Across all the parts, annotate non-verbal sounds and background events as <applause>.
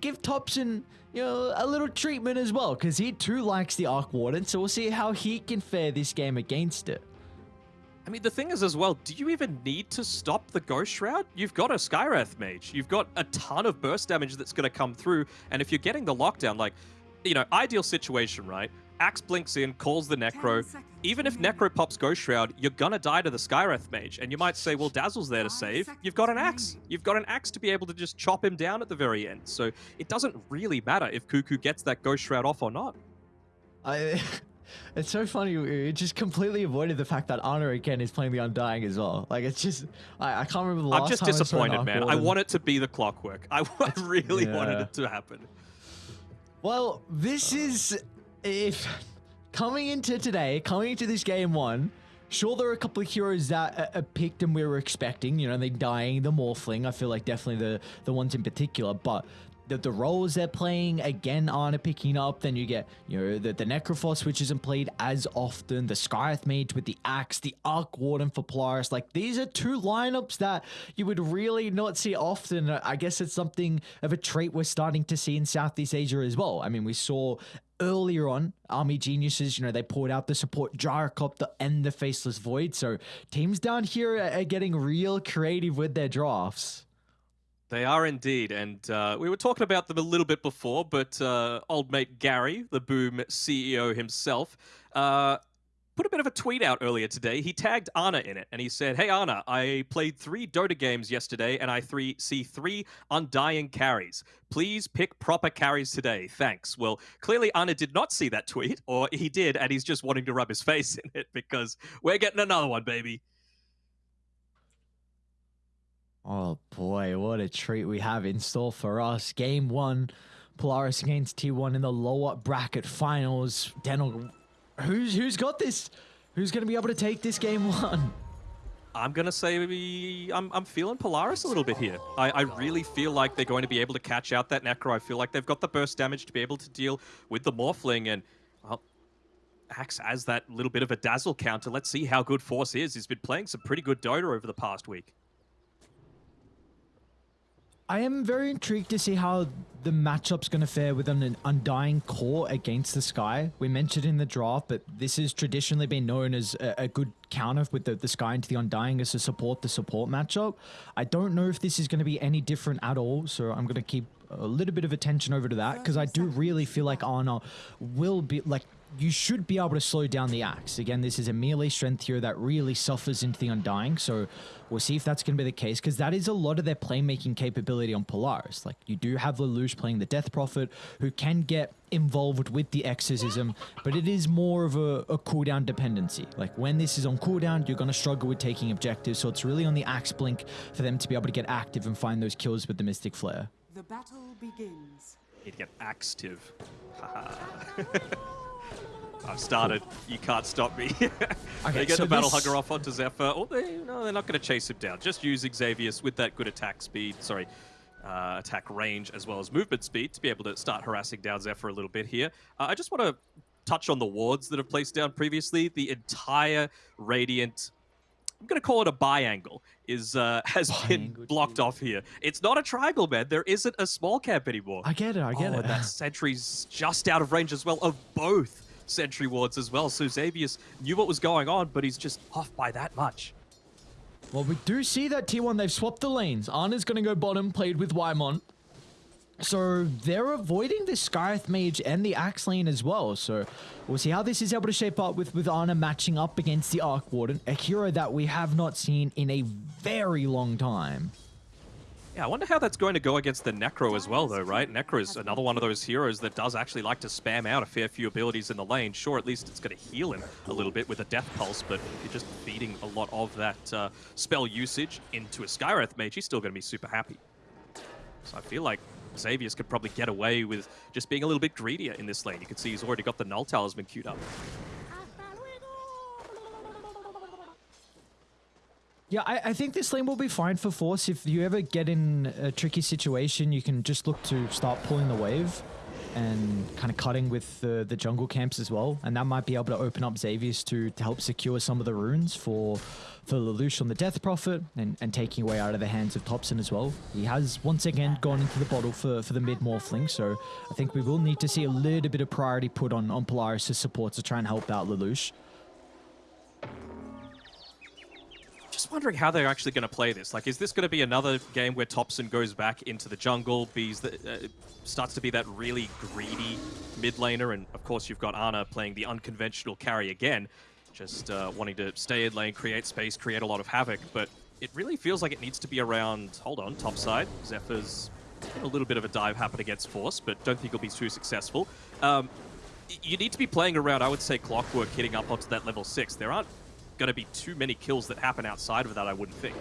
give Topson, you know, a little treatment as well, because he too likes the Arc Warden, so we'll see how he can fare this game against it. I mean, the thing is as well, do you even need to stop the Ghost Shroud? You've got a Skywrath Mage. You've got a ton of burst damage that's going to come through, and if you're getting the lockdown, like, you know, ideal situation, right? Axe blinks in, calls the Necro. Even if Necro pops Ghost Shroud, you're gonna die to the Skywrath Mage. And you might say, well, Dazzle's there to save. You've got an Axe. You've got an Axe to be able to just chop him down at the very end. So it doesn't really matter if Kuku gets that Ghost Shroud off or not. I... <laughs> It's so funny. It just completely avoided the fact that Ana again is playing the Undying as well. Like it's just, I, I can't remember the last I'm just time disappointed, I man. I want it to be the clockwork. <laughs> I, I really Yeah. wanted it to happen. Well, this uh. is if coming into today, coming into this game one. Sure, there are a couple of heroes that uh, picked and we were expecting. You know, the Undying, the Morphling. I feel like definitely the the ones in particular, but. The, the roles they're playing again aren't picking up. Then you get you know the, the Necrophos, which isn't played as often. The Skywrath Mage with the axe, the Arc Warden for Polaris. Like these are two lineups that you would really not see often. I guess it's something of a trait we're starting to see in Southeast Asia as well. I mean, we saw earlier on army geniuses you know they poured out the support gyrocopter and the faceless void so teams down here are getting real creative with their drafts They are indeed, and uh, we were talking about them a little bit before, but uh, old mate Gary, the Boom CEO himself, uh, put a bit of a tweet out earlier today. He tagged Ana in it, and he said, "Hey Ana, I played three Dota games yesterday, and I three see three undying carries. Please pick proper carries today. Thanks." Well, clearly Ana did not see that tweet, or he did, and he's just wanting to rub his <laughs> face in it because we're getting another one, baby. Oh boy what a treat we have in store for us game one polaris against t1 in the lower bracket finals Daniel, who's who's got this who's going to be able to take this game one I'm gonna say maybe I'm, I'm feeling Polaris a little bit here. I, I really feel like they're going to be able to catch out that Necro. I feel like they've got the burst damage to be able to deal with the Morphling and well acts as that little bit of a dazzle counter. Let's see how good Force is. He's been playing some pretty good Dota over the past week. I am very intrigued to see how the matchup's going to fare with an Undying Core against the Sky. We mentioned in the draft, but this has traditionally been known as a, a good counter with the, the Sky into the Undying as to support the support matchup. I don't know if this is going to be any different at all, so I'm going to keep a little bit of attention over to that because I do really feel like Ana will be like you should be able to slow down the axe. Again, this is a melee strength hero that really suffers into the Undying, so we'll see if that's going to be the case, because that is a lot of their playmaking capability on Polaris. Like, you do have Lelouch playing the Death Prophet, who can get involved with the exorcism, but it is more of a, a cooldown dependency. Like, when this is on cooldown, you're going to struggle with taking objectives, so it's really on the Axe Blink for them to be able to get active and find those kills with the Mystic Flare. The battle begins. Need to get active. <laughs> <laughs> I've started. You can't stop me. <laughs> they get so the battle this- hugger off onto Xepher. Oh, they, no, they're not going to chase him down. Just use Xavius with that good attack speed. Sorry, uh, attack range as well as movement speed to be able to start harassing down Xepher a little bit here. Uh, I just want to touch on the wards that have placed down previously. The entire Radiant. I'm going to call it a biangle. Is uh, <laughs> has been blocked off here. It's not a triangle, man. There isn't a small camp anymore. I get it, I get oh, it. and that <laughs> sentry's just out of range as well of both sentry wards as well. So Xavius knew what was going on, but he's just off by that much. Well, we do see that T1, they've swapped the lanes. Ana's going to go bottom, played with Whitemon. So they're avoiding the Skywrath Mage and the Axe lane as well. So we'll see how this is able to shape up with, with Ana matching up against the Arc Warden, a hero that we have not seen in a very long time. Yeah, I wonder how that's going to go against the Necro as well, though, right? Necro is another one of those heroes that does actually like to spam out a fair few abilities in the lane. Sure, at least it's going to heal him a little bit with a Death Pulse, but if you're just feeding a lot of that uh, spell usage into a Skywrath Mage, he's still going to be super happy. So I feel like Xavius could probably get away with just being a little bit greedier in this lane. You can see he's already got the Null Talisman queued up. Yeah, I, I think this lane will be fine for Force. If you ever get in a tricky situation, you can just look to start pulling the wave. and kind of cutting with the, the jungle camps as well. And that might be able to open up Xavius to, to help secure some of the runes for for Lelouch on the Death Prophet and, and taking away out of the hands of Topson as well. He has once again gone into the bottle for, for the mid Morphling, so I think we will need to see a little bit of priority put on, on Polaris' support to try and help out Lelouch. Just wondering how they're actually going to play this. Like, is this going to be another game where Topson goes back into the jungle, Bees the, uh, starts to be that really greedy mid laner, and of course you've got Ana playing the unconventional carry again, just uh, wanting to stay in lane, create space, create a lot of havoc, but it really feels like it needs to be around, hold on, top side. Xepher's a little bit of a dive happen against Force, but don't think he'll be too successful. Um, you need to be playing around, I would say, Clockwork hitting up onto that level 6. There aren't going to be too many kills that happen outside of that, I wouldn't think.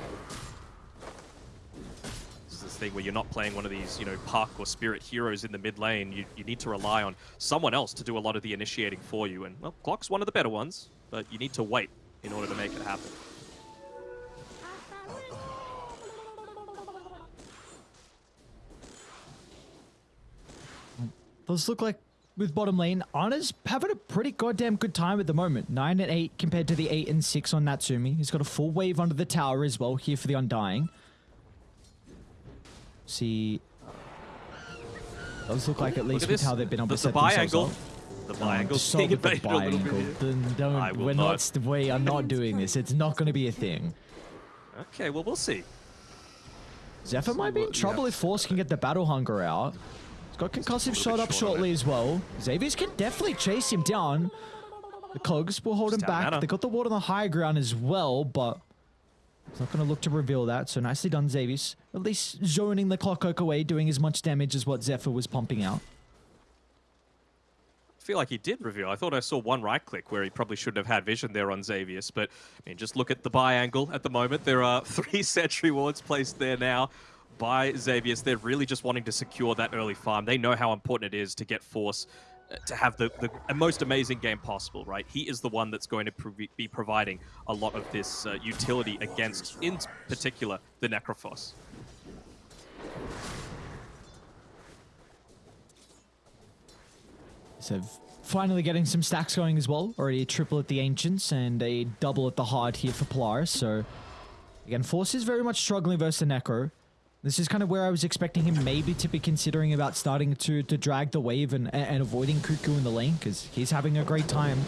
This is this thing where you're not playing one of these, you know, Puck or Spirit heroes in the mid lane. You, you need to rely on someone else to do a lot of the initiating for you. And, well, Clock's one of the better ones, but you need to wait in order to make it happen. Those look like with bottom lane, Ana's having a pretty goddamn good time at the moment. 9 and 8 compared to the 8 and 6 on Natsumi. He's got a full wave under the tower as well here for the Undying. See... Does look like at least with this. how they've been able the, to set the buy angle. up. The buy Um, angle. with the buy angle. Don't- don't- we're not. not. we are not doing this. It's not going to be a thing. Okay, well, we'll see. Xepher might be in trouble yeah. if Force can get the battle hunger out. Got concussive shot up shortly as well. Xavius can definitely chase him down. The Cogs will hold him back. mana. They got the ward on the high ground as well, but he's not going to look to reveal that. So nicely done, Xavius. At least zoning the Clockwork away, doing as much damage as what Xepher was pumping out. I feel like he did reveal. I thought I saw one right click where he probably shouldn't have had vision there on Xavius, but I mean, just look at the buy angle at the moment. There are <laughs> three sentry wards placed there now by Xavius. They're really just wanting to secure that early farm. They know how important it is to get Force uh, to have the, the most amazing game possible, right? He is the one that's going to prov- be providing a lot of this uh, utility against, in particular, the Necrophos. So finally getting some stacks going as well. Already a triple at the Ancients and a double at the Hard here for Polaris. So again, Force is very much struggling versus the Necro. This is kind of where I was expecting him maybe to be considering about starting to, to drag the wave and, and avoiding Kuku in the lane because he's having a great time.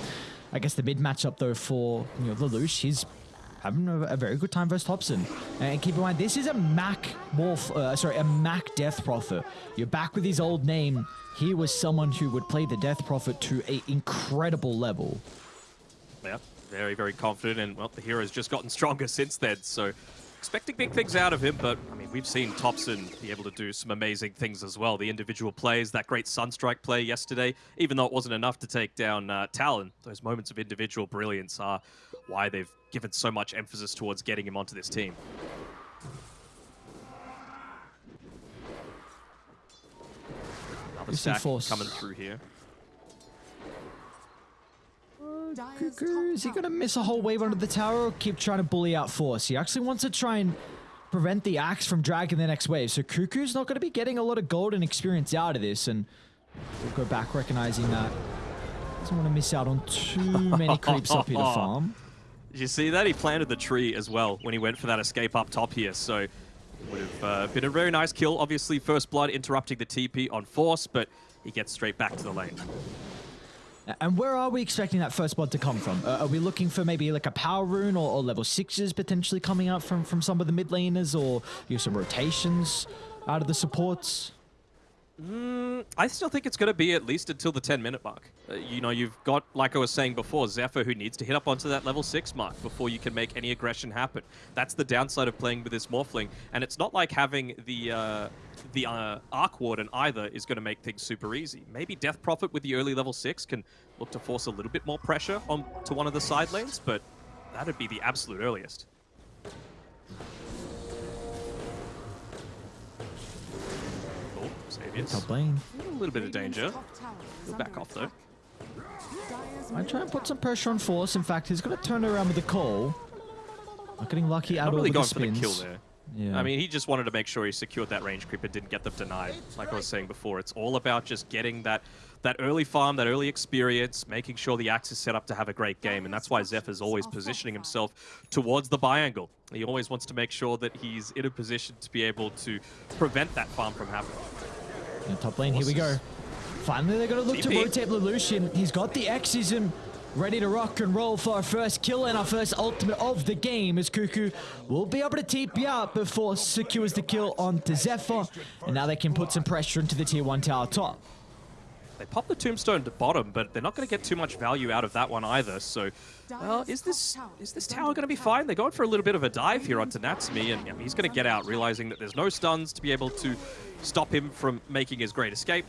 I guess the mid matchup though for you know Lelouch, he's having a, a very good time versus Topson. And keep in mind, this is a Mac Morph, uh, sorry, a Mac Death Prophet. You're back with his old name. He was someone who would play the Death Prophet to a incredible level. Yeah, very, very confident, and well, the hero's just gotten stronger <laughs> since then, so expecting big things out of him, but I mean, we've seen Topson be able to do some amazing things as well. The individual plays, that great Sunstrike play yesterday, even though it wasn't enough to take down uh, Talon, those moments of individual brilliance are why they've given so much emphasis towards getting him onto this team. Another stack coming through here. Dyer's Kuku, is he going to miss a whole wave under the tower or keep trying to bully out Force? He actually wants to try and prevent the Axe from dragging the next wave. So Kuku's not going to be getting a lot of gold and experience out of this. And we'll go back recognizing that. Doesn't want to miss out on too many creeps up here to <laughs> farm. Did you see that? He planted the tree as well when he went for that escape up top here. So it would have uh, been a very nice kill. Obviously, First Blood interrupting the TP on Force, but he gets straight back to the lane. And where are we expecting that first blood to come from? Uh, are we looking for maybe like a power rune or, or level sixes potentially coming out from, from some of the mid laners or you know, some rotations out of the supports? I still think it's going to be at least until the 10 minute mark. Uh, you know, you've got, like I was saying before, Xepher who needs to hit up onto that level 6 mark before you can make any aggression happen. That's the downside of playing with this Morphling. And it's not like having the uh, the uh, Arc Warden either is going to make things super easy. Maybe Death Prophet with the early level 6 can look to force a little bit more pressure on to one of the side lanes, but that'd be the absolute earliest. Xavier's. Top lane. A little bit of danger. He'll back off, though. attack. Dyer's I try and put some pressure on Force. In fact, he's going to turn around with the call. Not getting lucky at Not all really with going the for the kill there. Yeah. I mean, he just wanted to make sure he secured that range creep and didn't get them denied. Like I was saying before, it's all about just getting that that early farm, that early experience, making sure the axe is set up to have a great game, and that's why Zeph is always positioning himself towards the buy angle. He always wants to make sure that he's in a position to be able to prevent that farm from happening. Yeah, top lane, here we go. Finally, they're going to look to TP. rotate Lelouch He's got the Exorcism ready to rock and roll for our first kill and our first ultimate of the game as Kuku will be able to TP out before secures the kill onto Xepher. And now they can put some pressure into the tier 1 tower top. They pop the tombstone to bottom, but they're not going to get too much value out of that one either. So, well, is this is this tower going to be fine? They're going for a little bit of a dive here onto Natsumi, and yeah, he's going to get out, realizing that there's no stuns to be able to stop him from making his great escape.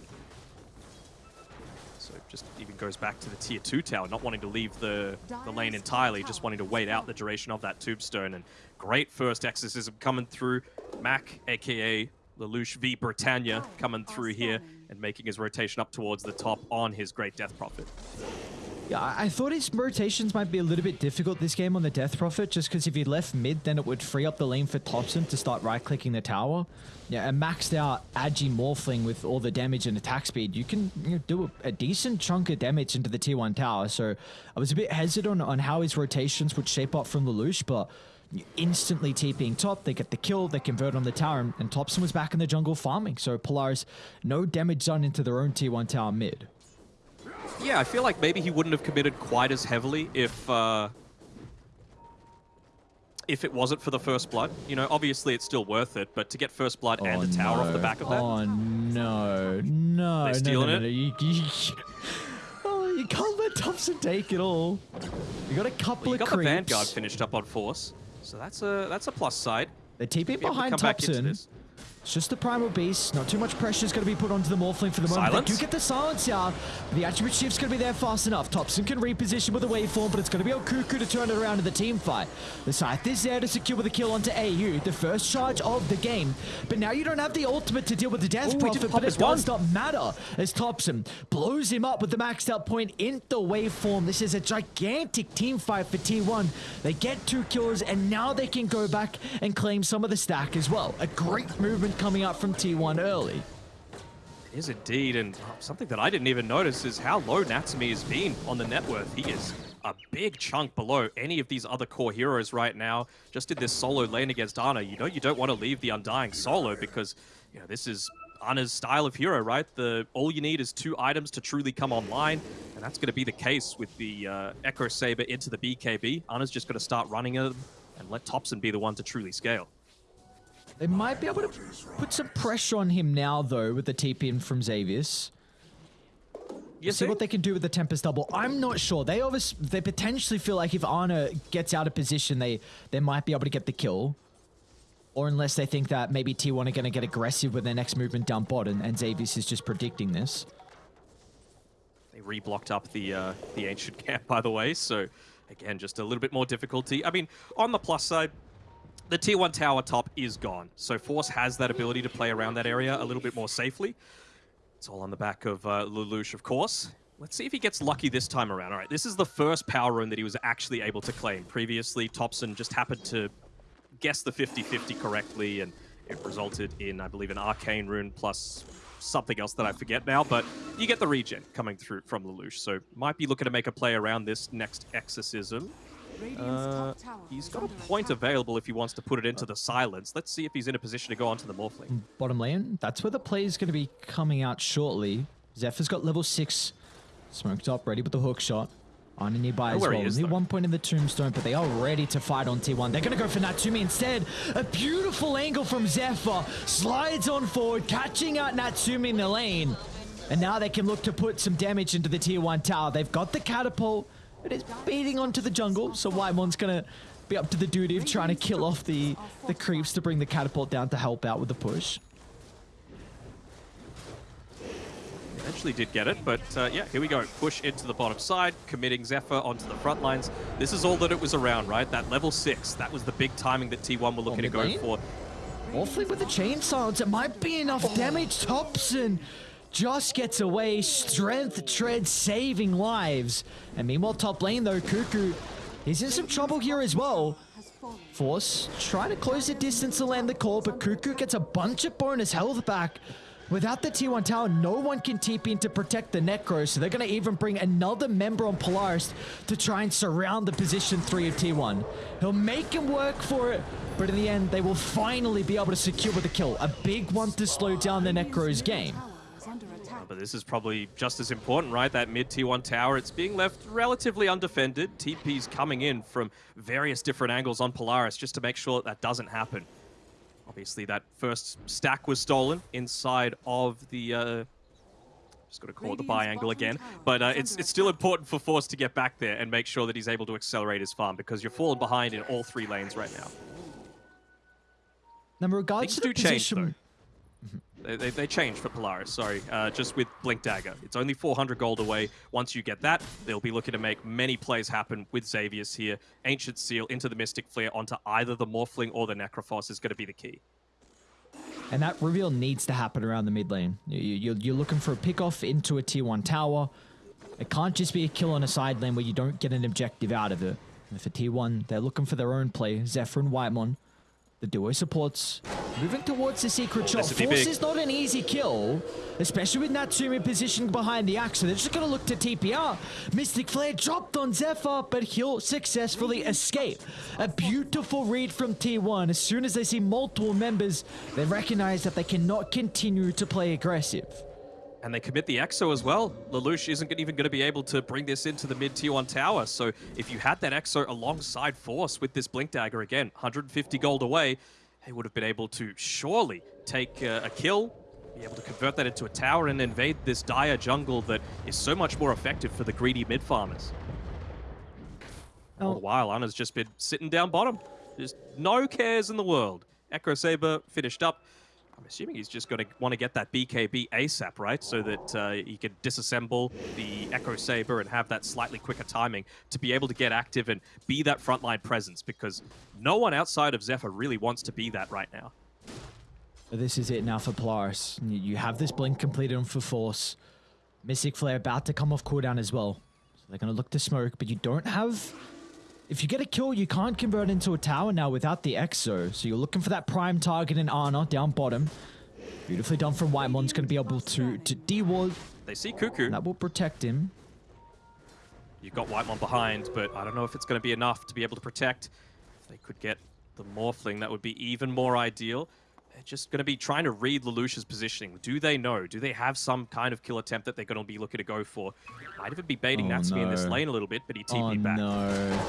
So just even goes back to the tier 2 tower, not wanting to leave the, the lane entirely, just wanting to wait out the duration of that tombstone. And great first exorcism coming through. Mac, aka Lelouch v Britannia, coming through here and making his rotation up towards the top on his great Death Prophet. Yeah, I thought his rotations might be a little bit difficult this game on the Death Prophet, just because if he left mid, then it would free up the lane for Topson to start right-clicking the tower. Yeah, a maxed out Agi Morphling with all the damage and attack speed, you can you know, do a, a decent chunk of damage into the tier 1 tower. So I was a bit hesitant on how his rotations would shape up from Lelouch, but instantly TPing top, they get the kill, they convert on the tower, and, and Topson was back in the jungle farming. So Polaris, no damage done into their own tier 1 tower mid. Yeah, I feel like maybe he wouldn't have committed quite as heavily if uh, if it wasn't for the first blood. You know, obviously it's still worth it, but to get first blood and a tower off the back of that, Oh no, no, They no, stealing no, it? no, You, you, <laughs> oh, you can't let Topson take it all. You got a couple well, you of got the. Vanguard finished up on force, so that's a that's a plus side. They're TP Be able to behind Topson. It's just the Primal Beast. Not too much pressure is going to be put onto the Morphling for the moment. Silence. They do get the silence out. The attribute shift's going to be there fast enough. Topson can reposition with the waveform, but it's going to be on Kuku to turn it around in the team fight. The Scythe is there to secure the kill onto AU, the first charge of the game. But now you don't have the ultimate to deal with the Death Ooh, Prophet, but it his one. does not matter as Topson blows him up with the maxed out point in the waveform. This is a gigantic team fight for T1. They get two kills, and now they can go back and claim some of the stack as well. A great movement coming up from T1 early. It is indeed, and something that I didn't even notice is how low Natsumi has been on the net worth. He is a big chunk below any of these other core heroes right now. Just did this solo lane against Ana. You know you don't want to leave the Undying solo because you know this is Ana's style of hero, right? The all you need is two items to truly come online, and that's going to be the case with the uh, Echo Saber into the BKB. Ana's just going to start running it and let Topson be the one to truly scale. They might be able to put some pressure on him now, though, with the TP in from Xavius. You see what they can do with the Tempest double. I'm not sure. They obviously, they potentially feel like if Ana gets out of position, they they might be able to get the kill. Or unless they think that maybe T1 are going to get aggressive with their next movement down bot, and, and Xavius is just predicting this. They reblocked up the uh, the ancient camp, by the way. So again, just a little bit more difficulty. I mean, on the plus side, the tier one tower top is gone. So Force has that ability to play around that area a little bit more safely. It's all on the back of uh, Lelouch, of course. Let's see if he gets lucky this time around. All right, this is the first power rune that he was actually able to claim. Previously, Topson just happened to guess the 50-50 correctly, and it resulted in, I believe, an arcane rune plus something else that I forget now, but you get the regen coming through from Lelouch, so might be looking to make a play around this next exorcism. Uh, he's got a point available if he wants to put it into the silence. Let's see if he's in a position to go onto the Morphling. Bottom lane, that's where the play is going to be coming out shortly. Xepher's got level 6 smoked up, ready with the hook shot. On nearby as well. he is, Only though. one point in the tombstone, but they are ready to fight on T1. They're going to go for Natsumi instead. A beautiful angle from Xepher. Slides on forward, catching out Natsumi in the lane. And now they can look to put some damage into the tier 1 tower. They've got the catapult. It is beating onto the jungle, so Whitemon's going to be up to the duty of trying to kill off the, the creeps to bring the catapult down to help out with the push. Eventually did get it, but uh, yeah, here we go. Push into the bottom side, committing Xepher onto the front lines. This is all that it was around, right? That level 6, that was the big timing that T1 were looking to go lane? for. Awfully with the chain silence, it might be enough damage. Topson just gets away. Strength tread saving lives. And meanwhile, top lane though, Kuku is in some trouble here as well. Force trying to close the distance to land the call, but Kuku gets a bunch of bonus health back. Without the T1 tower, no one can TP in to protect the Necro, so they're going to even bring another member on Polaris to try and surround the position 3 of T1. He'll make him work for it, but in the end, they will finally be able to secure the kill. A big one to slow down the Necro's game. But this is probably just as important, right? That mid T1 tower, it's being left relatively undefended. TP's coming in from various different angles on Polaris just to make sure that, that doesn't happen. Obviously, that first stack was stolen inside of the... Uh, just got to call it the buy angle again. But uh, it's, it's still important for Force to get back there and make sure that he's able to accelerate his farm because you're falling behind in all three lanes right now. Now, in regards Things to the do change, position... They, they, they for Polaris, sorry, uh, just with Blink Dagger. It's only 400 gold away. Once you get that, they'll be looking to make many plays happen with Xavius here. Ancient Seal into the Mystic Flare onto either the Morphling or the Necrophos is going to be the key. And that reveal needs to happen around the mid lane. You- You're looking for a pick off into a tier 1 tower. It can't just be a kill on a side lane where you don't get an objective out of it. And for tier 1, they're looking for their own play. Xepher and Whitemon, the duo supports, moving towards the secret shot. this Force is not an easy kill, especially with Natsumi positioned behind the axe. So they're just going to look to TPR. Mystic Flare dropped on Xepher, but he'll successfully escape. A beautiful read from T1. As soon as they see multiple members, they recognize that they cannot continue to play aggressive. And they commit the Exo as well. Lelouch isn't even going to be able to bring this into the mid tier 1 tower. So if you had that Exo alongside Force with this Blink Dagger again, 150 gold away, they would have been able to surely take uh, a kill, be able to convert that into a tower and invade this dire jungle that is so much more effective for the greedy mid farmers. All Oh. the while, Ana's just been sitting down bottom. Just no cares in the world. Echo Saber finished up. I'm assuming he's just going to want to get that BKB ASAP, right? So that uh, he can disassemble the Echo Saber and have that slightly quicker timing to be able to get active and be that frontline presence because no one outside of Xepher really wants to be that right now. This is it now for Polaris. You- have this blink completed on for Force. Mystic Flare about to come off cooldown as well. So they're going to look to smoke, but you don't have... If you get a kill, you can't convert into a tower now without the Exo. So you're looking for that prime target in Ana down bottom. Beautifully done from Whitemon's going to be able to, to de-ward. They see Kuku. That will protect him. You've got Whitemon behind, but I don't know if it's going to be enough to be able to protect. If they could get the Morphling, that would be even more ideal. They're just going to be trying to read Lelouch's positioning. Do they know? Do they have some kind of kill attempt that they're going to be looking to go for? Might even be baiting Oh, Natsumi in this lane a little bit, but he TP'd Oh back. no.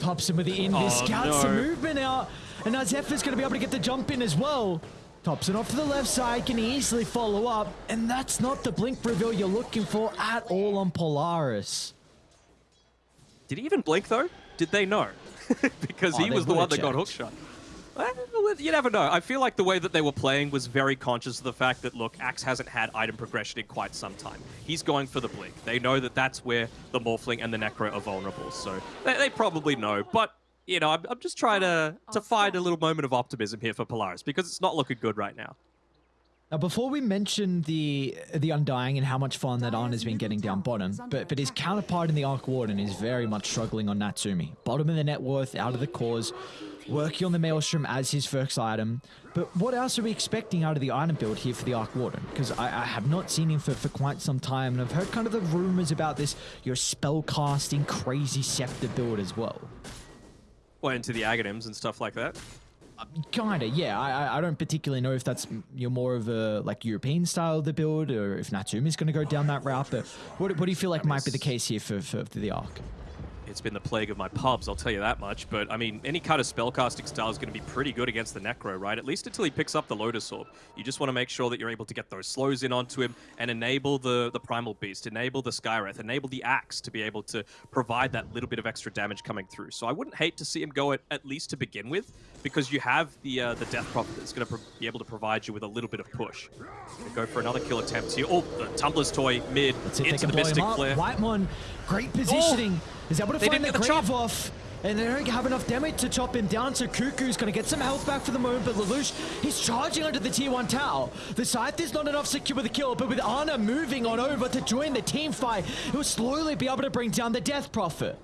Pops him with the in. He Oh, scouts the movement out. And now Xepher's going to be able to get the jump in as well. Tops it off to the left side, can easily follow up. And that's not the blink reveal you're looking for at all on Polaris. Did he even blink though? Did they know? <laughs> because Oh, he they was the one would've that got checked. hookshot. Well, You never know. I feel like the way that they were playing was very conscious of the fact that, look, Axe hasn't had item progression in quite some time. He's going for the blink. They know that that's where the Morphling and the Necro are vulnerable, so they, they probably know. But, you know, I'm, I'm just trying to, to find a little moment of optimism here for Polaris because it's not looking good right now. Now, before we mention the the Undying and how much fun that Ana has been getting down bottom, but but his counterpart in the Arc Warden is very much struggling on Natsumi. Bottom of the net worth, out of the cause, working on the Maelstrom as his first item. But what else are we expecting out of the item build here for the Arc Warden? Because I, I have not seen him for, for quite some time, and I've heard kind of the rumors about this, your spell casting crazy scepter build as well. Well, into the Aghanims and stuff like that. Um, kinda, yeah. I I- I don't particularly know if that's you're more of a like European style of the build, or if Natsumi's going to go down that route. But what, what do you feel like might be the case here for, for, for the arc? It's been the plague of my pubs, I'll tell you that much. But, I mean, any kind of spellcasting style is going to be pretty good against the Necro, right? At least until he picks up the Lotus Orb. You just want to make sure that you're able to get those slows in onto him and enable the, the Primal Beast, enable the Skywrath, enable the Axe to be able to provide that little bit of extra damage coming through. So I wouldn't hate to see him go at, at least to begin with, because you have the uh, the Death Prophet that's going to be able to provide you with a little bit of push. Go for another kill attempt here. Oh, the Tumblr's Toy mid Let's see if they into the Mystic. Flare. Whitemon, great positioning. Is able to find the grave chop. off. And they don't have enough damage to chop him down, so Kuku's going to get some health back for the moment, but Lelouch, he's charging onto the tier 1 tower. The Scythe is not enough to secure the kill, but with Ana moving on over to join the team fight, he'll slowly be able to bring down the Death Prophet.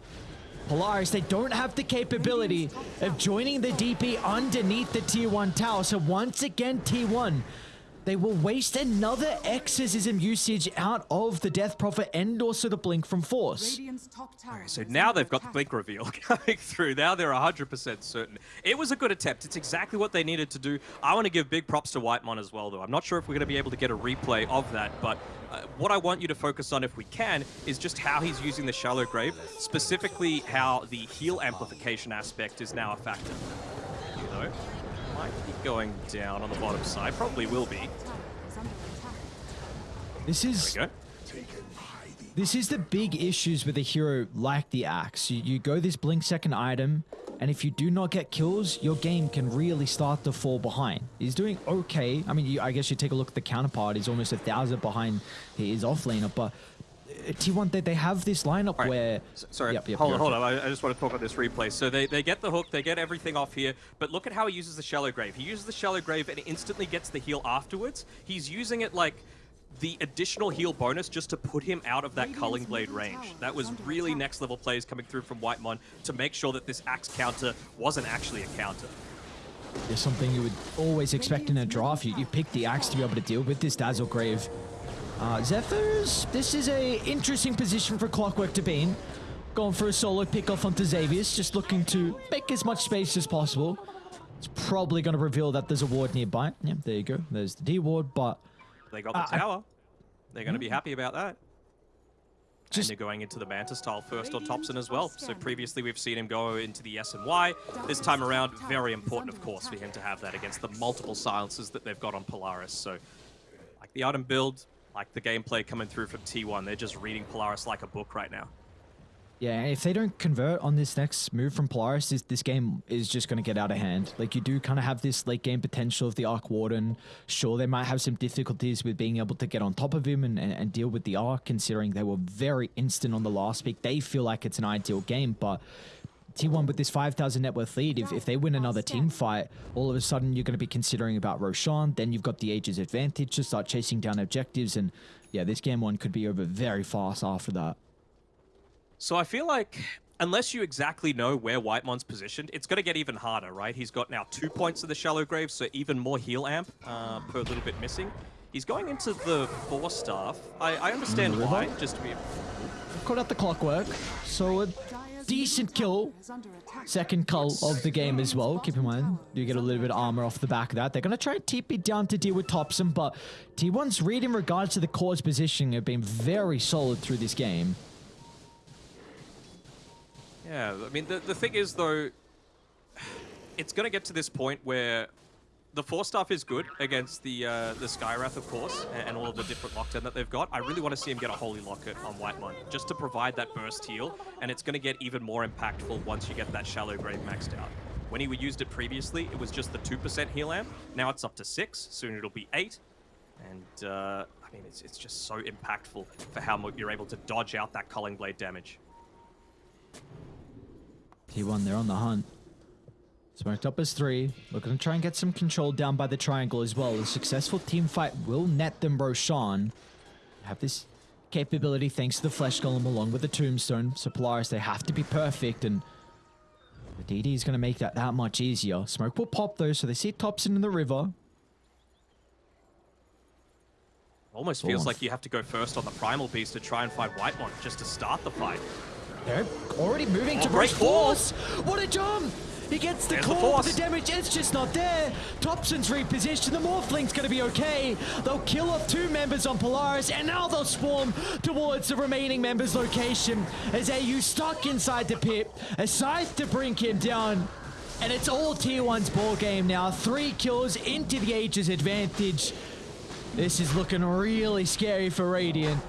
Polaris, they don't have the capability of joining the DP underneath the tier 1 tower. So once again, T1, they will waste another exorcism usage out of the Death Prophet and also the Blink from Force. Radiant's top tower So now they've got the blink reveal <laughs> coming through. Now they're 100% certain. It was a good attempt. It's exactly what they needed to do. I want to give big props to Whitemon as well, though. I'm not sure if we're going to be able to get a replay of that, but uh, what I want you to focus on, if we can, is just how he's using the Shallow Grave, specifically how the heal amplification aspect is now a factor. You know, might be going down on the bottom side. Probably will be. Tower is under attack. This is There we go. This is the big issues with a hero like the Axe. You, you go this blink second item, and if you do not get kills, your game can really start to fall behind. He's doing okay. I mean, you, I guess you take a look at the counterpart. He's almost a thousand behind his offlaner, but T1, they, they have this lineup All right. where... S- Sorry, Yep, yep, hold go on, hold on. I, I just want to talk about this replay. So they, they get the hook, they get everything off here, but look at how he uses the Shallow Grave. He uses the Shallow Grave and instantly gets the heal afterwards. He's using it like the additional heal bonus just to put him out of that Radiant's Culling Blade range. tower That is was under really attack. next level plays coming through from White Whitemon to make sure that this Axe counter wasn't actually a counter. There's something you would always expect in a draft. You, you pick the Axe to be able to deal with this Dazzle Grave. Uh, Xephers, this is a interesting position for Clockwork to be in. Going for a solo pick off onto Xavius, just looking to make as much space as possible. It's probably going to reveal that there's a ward nearby. Yeah, there you go. There's the D ward, but They got the Uh, tower. They're going to be happy about that. Just- and they're going into the Manta Style first on Topson as well. So previously we've seen him go into the S and Y. This time around, very important, of course, for him to have that against the multiple silences that they've got on Polaris. So, like the item build, like the gameplay coming through from T1, they're just reading Polaris like a book right now. yeah, if they don't convert on this next move from Polaris, this, this game is just going to get out of hand. Like, you do kind of have this late game potential of the Arc Warden. Sure, they might have some difficulties with being able to get on top of him and, and, and deal with the Arc, considering they were very instant on the last pick. They feel like it's an ideal game, but T1 with this 5,000 net worth lead, if, if they win another team fight, all of a sudden you're going to be considering about Roshan. Then you've got the Aegis advantage to start chasing down objectives. And yeah, this game one could be over very fast after that. So I feel like unless you exactly know where Whitemon's positioned, it's going to get even harder, right? He's got now two points of the Shallow Grave, so even more heal amp uh, per little bit missing. He's going into the Force Staff. I, I understand why, just to be. Caught out the clockwork. So a Dire's decent kill. Second cull of the game as well. Keep in mind, you get a little bit of armor off the back of that. They're going to try and TP down to deal with Topson, but T1's read in regards to the core's positioning have been very solid through this game. Yeah, I mean, the, the thing is, though, <sighs> it's going to get to this point where the Force Staff is good against the uh, the Skywrath, of course, and, and all of the different lockdown that they've got. I really want to see him get a Holy Locket on White Whitemon, just to provide that burst heal, and it's going to get even more impactful once you get that Shallow Grave maxed out. When he used it previously, it was just the 2% heal amp. Now it's up to 6, soon it'll be 8. And, uh, I mean, it's, it's just so impactful for how you're able to dodge out that Culling Blade damage. T1, they're on the hunt. Smoked up as three. Looking to try and get some control down by the triangle as well. A successful team fight will net them Roshan. Have this capability thanks to the Flesh Golem along with the Tombstone. So Polaris, they have to be perfect and the DD is going to make that that much easier. Smoke will pop though, so they see Topson in the river. Almost feels like you have to go first on the Primal Beast to try and fight Whitemon just to start the fight. They're already moving oh, to Oh, Bruce call. Force. What a jump! He gets the There's the call, but the damage is just not there. Topson's repositioned. The Morphling's going to be okay. They'll kill off two members on Polaris, and now they'll swarm towards the remaining members' location as AU stuck inside the pit. A scythe to bring him down. And it's all T1's ball game now. Three kills into the Aegis advantage. This is looking really scary for Radiant.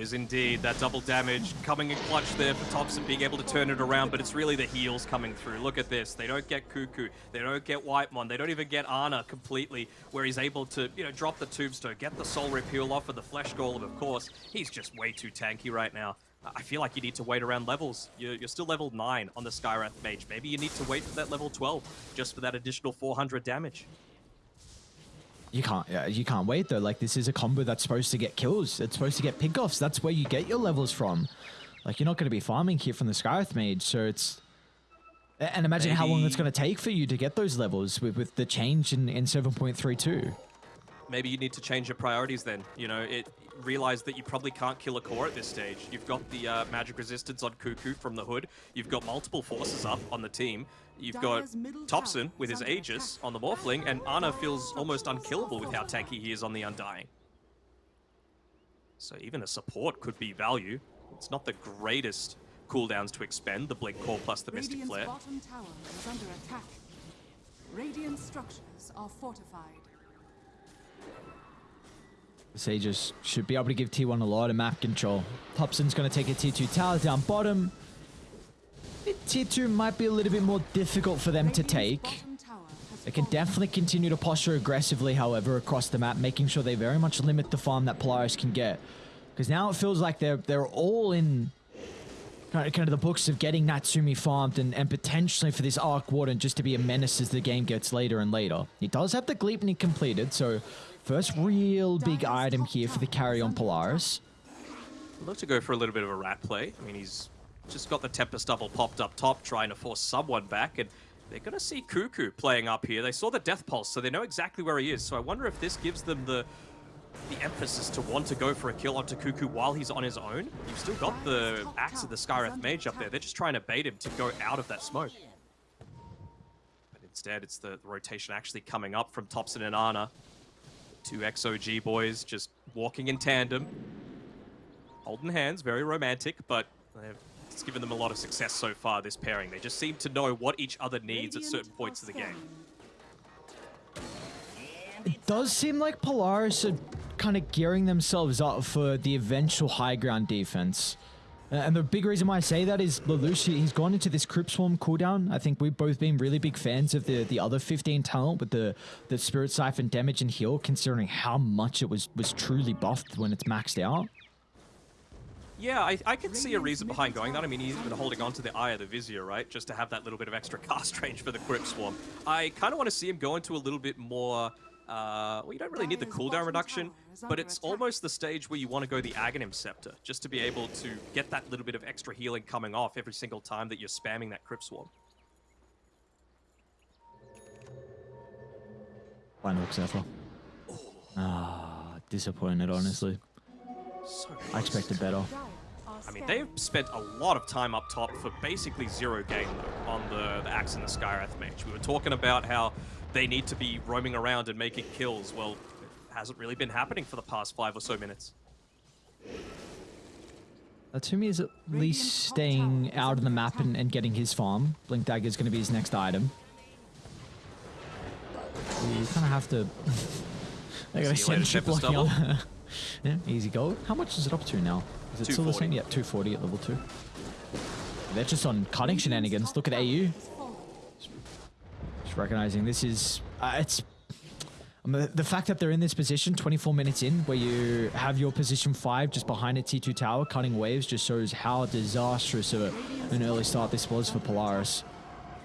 Is indeed that double damage coming in clutch there for Topson being able to turn it around, but it's really the heals coming through. Look at this. They don't get Kuku. They don't get Whitemon. They don't even get Ana completely, where he's able to, you know, drop the tombstone, get the soul repeal off of the flesh golem, of course. He's just way too tanky right now. I feel like you need to wait around levels. You're, you're still level 9 on the Skywrath Mage. Maybe you need to wait for that level 12 just for that additional 400 damage. You can't. Yeah, you can't wait though. Like this is a combo that's supposed to get kills. It's supposed to get pickoffs. That's where you get your levels from. Like you're not going to be farming here from the Skywrath Mage, so it's. And imagine how long it's going to take for you to get those levels with, with the change in, in 7.32. maybe you need to change your priorities then. You know, it realize that you probably can't kill a core at this stage. You've got the uh, magic resistance on Kuku from the hood. You've got multiple forces up on the team. You've got Topson with his Aegis on the Morphling, and Ana feels almost unkillable with how tanky he is on the Undying. So even a support could be value. It's not the greatest cooldowns to expend, the Blink Core plus the Mystic Radiant's Flare. bottom tower is under attack. Radiant structures are fortified. Sages should be able to give T1 a lot of map control. Topson's going to take a T2 tower down bottom. T2 might be a little bit more difficult for them to take. bottom tower has They can definitely continue to posture aggressively, however, across the map, making sure they very much limit the farm that Polaris can get. Because now it feels like they're they're all in kind of, kind of the books of getting Natsumi farmed and, and potentially for this Arc Warden just to be a menace as the game gets later and later. He does have the Gleipnir completed, so first real big item here for the carry on Polaris. I'd love to go for a little bit of a rat play. I mean, he's just got the Tempest Double popped up top, trying to force someone back, and they're going to see Kuku playing up here. They saw the Death Pulse, so they know exactly where he is. So I wonder if this gives them the the emphasis to want to go for a kill onto Kuku while he's on his own. You've still got the Axe of the Skywrath Mage up there. They're just trying to bait him to go out of that smoke. But instead, it's the, the rotation actually coming up from Topson and Ana. Two XOG boys just walking in tandem holding hands, very romantic, but it's given them a lot of success so far, this pairing. They just seem to know what each other needs at certain points of the game. It does seem like Polaris are kind of gearing themselves up for the eventual high ground defense. Uh, And the big reason why I say that is Lelouch, he- he's gone into this Crypt Swarm cooldown. I think we've both been really big fans of the, the other 15 talent with the, the Spirit Siphon damage and heal, considering how much it was, was truly buffed when it's maxed out. Yeah, I, I can see a reason behind going that. I mean, he's been holding on to the Eye of the Vizier, right? Just to have that little bit of extra <laughs> cast range for the Crypt Swarm. I kind of want to see him go into a little bit more... Uh, well, you don't really need the cooldown reduction, but it's attack. almost the stage where you want to go the Aghanim Scepter, just to be able to get that little bit of extra healing coming off every single time that you're spamming that Crypt Swarm. Final Xepher. Ah, disappointed, honestly. So I expected better. Dire are I mean, they've spent a lot of time up top for basically zero gain though, on the, the Axe and the Skywrath Mage. We were talking about how they need to be roaming around and making kills. Well, it hasn't really been happening for the past five or so minutes. Uh, Natsumi is at least staying out of the map and, and getting his farm. Blink Dagger is going to be his next item. You kind of have to. <laughs> I gotta See you send ship blocking Double. on. <laughs> yeah, easy gold. How much is it up to now? Is it still the 240. same? Yeah, 240 at level 2. They're just on cutting shenanigans. Look at AU. Just recognizing this is. Uh, it's. um, the, the fact that they're in this position 24 minutes in, where you have your position 5 just behind a T2 tower cutting waves, just shows how disastrous of a, an early start this was for Polaris.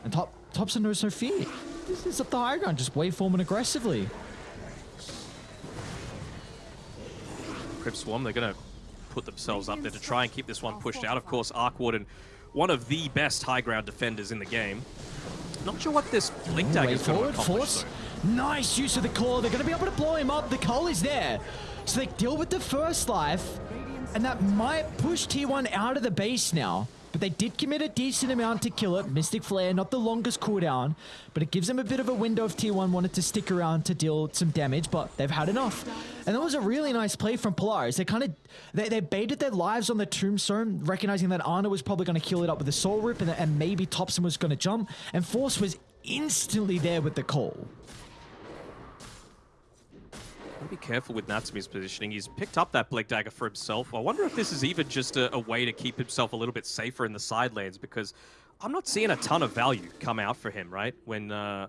And top Topson knows no fear. This is up the high ground, just waveforming aggressively. Crypt Swarm, they're going to put themselves up there to try and keep this one pushed out. Of course, Arc Warden, one of the best high ground defenders in the game. Not sure what this Blink Dagger is going to accomplish, force. though. Nice use of the core. They're going to be able to blow him up. The coal is there. So they deal with the first life. And that might push T1 out of the base now. But they did commit a decent amount to kill it. Mystic Flare, not the longest cooldown. But it gives them a bit of a window if T1 wanted to stick around to deal some damage. But they've had enough. And that was a really nice play from Polaris. They kind of they, they baited their lives on the tombstone, recognizing that Ana was probably going to kill it up with a soul rip, and, and maybe Topson was going to jump. And Force was instantly there with the call. Gotta be careful with Natsumi's positioning. He's picked up that Blink Dagger for himself. I wonder if this is even just a, a way to keep himself a little bit safer in the side lanes because I'm not seeing a ton of value come out for him, right? When uh,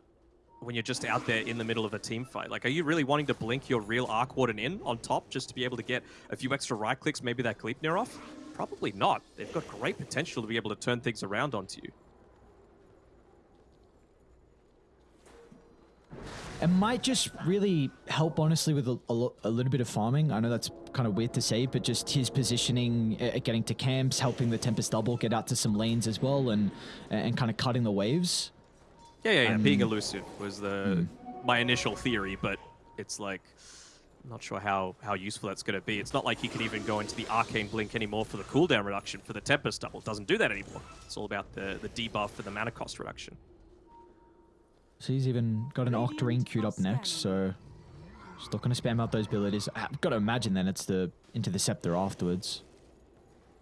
when you're just out there in the middle of a team fight. Like, are you really wanting to blink your real Arc Warden in on top just to be able to get a few extra right clicks, maybe that Gleipnir off? Probably not. They've got great potential to be able to turn things around onto you. It might just really help, honestly, with a, a, lo- a little bit of farming. I know that's kind of weird to say, but just his positioning, uh, getting to camps, helping the Tempest double get out to some lanes as well, and and kind of cutting the waves. Yeah, yeah, yeah. Being Um, elusive was the my initial theory, but it's like I'm not sure how how useful that's going to be. It's not like he can even go into the arcane blink anymore for the cooldown reduction for the Tempest double. It doesn't do that anymore. It's all about the the debuff for the mana cost reduction. So he's even got an Octarine queued up next, so not going to spam out those abilities. Ah, I've got to imagine then it's the into the Scepter afterwards.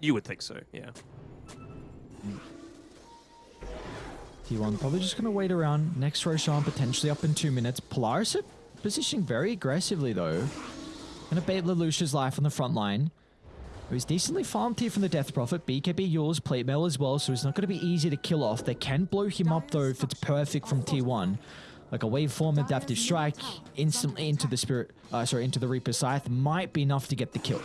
You would think so, yeah. T1 probably just going to wait around. Next Roshan potentially up in two minutes. Polaris are positioning very aggressively though. Going to bait Lelouch's life on the front line. Who's decently farmed here from the Death Prophet. BKB yours, plate mail as well, so it's not going to be easy to kill off. They can blow him up though if it's perfect from T1. Like a waveform adaptive strike instantly into the spirit, uh, sorry, into the Reaper Scythe might be enough to get the kill.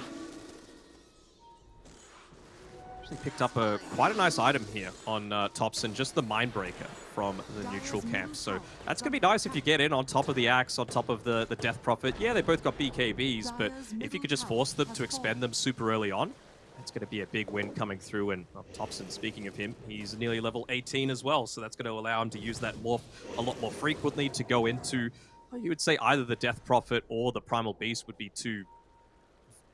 Actually picked up a quite a nice item here on uh, Topson, just the Mindbreaker from the neutral camp. So that's going to be nice if you get in on top of the Axe, on top of the, the Death Prophet. Yeah, they both got BKBs, but if you could just force them to expend them super early on, that's going to be a big win coming through. And well, Topson, speaking of him, he's nearly level 18 as well, so that's going to allow him to use that morph a lot more frequently to go into, well, you would say either the Death Prophet or the Primal Beast would be two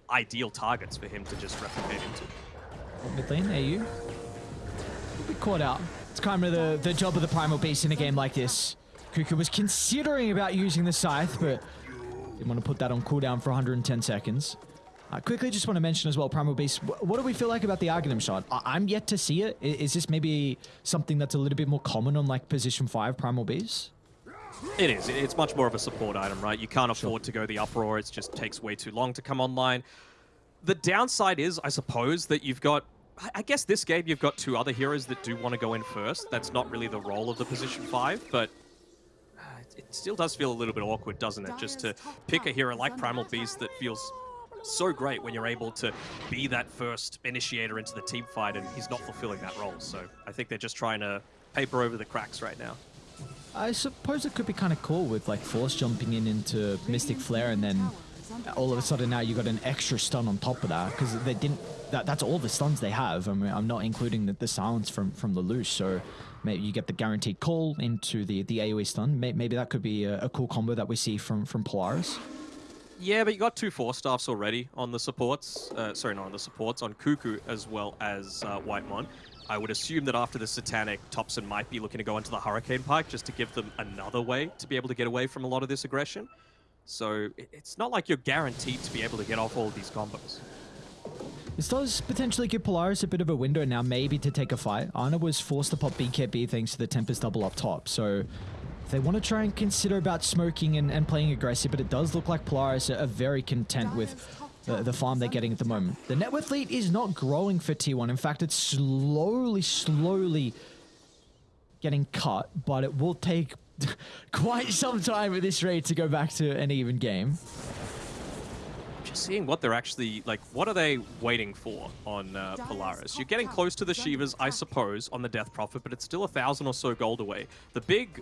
ideal targets for him to just replicate into. Mid lane, AU. We'll be caught out. It's kind of the, the job of the Primal Beast in a game like this. Kuku was considering about using the Scythe, but didn't want to put that on cooldown for 110 seconds. Uh, quickly, just want to mention as well, Primal Beast, wh- what do we feel like about the Aghanim Shard? I- I'm yet to see it. I- Is this maybe something that's a little bit more common on like position 5 Primal Beast? It is. It's much more of a support item, right? You can't afford to go the uproar. It just takes way too long to come online. The downside is, I suppose, that you've got. I- guess this game you've got two other heroes that do want to go in first. That's not really the role of the position five, but uh, it- it still does feel a little bit awkward, doesn't it? Just to pick a hero like Primal Beast that feels so great when you're able to be that first initiator into the team fight, and he's not fulfilling that role. So I think they're just trying to paper over the cracks right now. I suppose it could be kind of cool with like Force jumping in into Mystic Flare and then all of a sudden now you got an extra stun on top of that because they didn't. That, that's all the stuns they have. I mean, I'm not including the, the silence from from Lelouch, so maybe you get the guaranteed call into the the AOE stun. Maybe that could be a, a cool combo that we see from from Polaris. Yeah, but you got two Force Staffs already on the supports. Uh, sorry, not on the supports, on Kuku as well as uh, Whitemon. I would assume that after the Satanic, Topson might be looking to go into the Hurricane Pike just to give them another way to be able to get away from a lot of this aggression. So it's not like you're guaranteed to be able to get off all of these combos. This does potentially give Polaris a bit of a window now, maybe to take a fight. Ana was forced to pop BKB thanks to the Tempest double up top, so they want to try and consider about smoking and, and playing aggressive, but it does look like Polaris are, are very content with the, the farm they're getting at the moment. The net worth lead is not growing for T1. In fact, it's slowly, slowly getting cut, but it will take <laughs> quite some time at this rate to go back to an even game. Just seeing what they're actually like. What are they waiting for on uh, Polaris? You're getting close to the Shivas, I suppose, on the Death Prophet, but it's still a thousand or so gold away. The big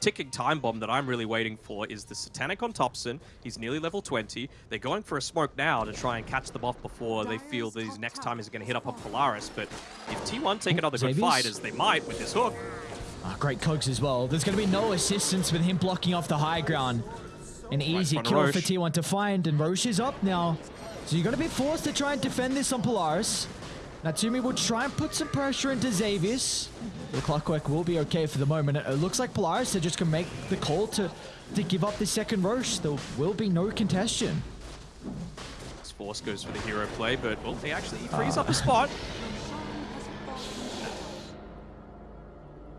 ticking time bomb that I'm really waiting for is the Satanic on Topson. He's nearly level 20. They're going for a smoke now to try and catch them off before they feel that his next time is going to hit up on Polaris. But if T1 take another good fight, as they might with this hook, Ah, great cogs as well. There's going to be no assistance with him blocking off the high ground. An easy kill for Rosh. T1 to find, and Rosh is up now. So you're going to be forced to try and defend this on Polaris. Natsumi will try and put some pressure into Xavius. The clockwork will be okay for the moment. It looks like Polaris are just going to make the call to, to give up the second Rosh. There will be no contestion. this Force goes for the hero play, but well, he actually frees ah. up a spot. <laughs>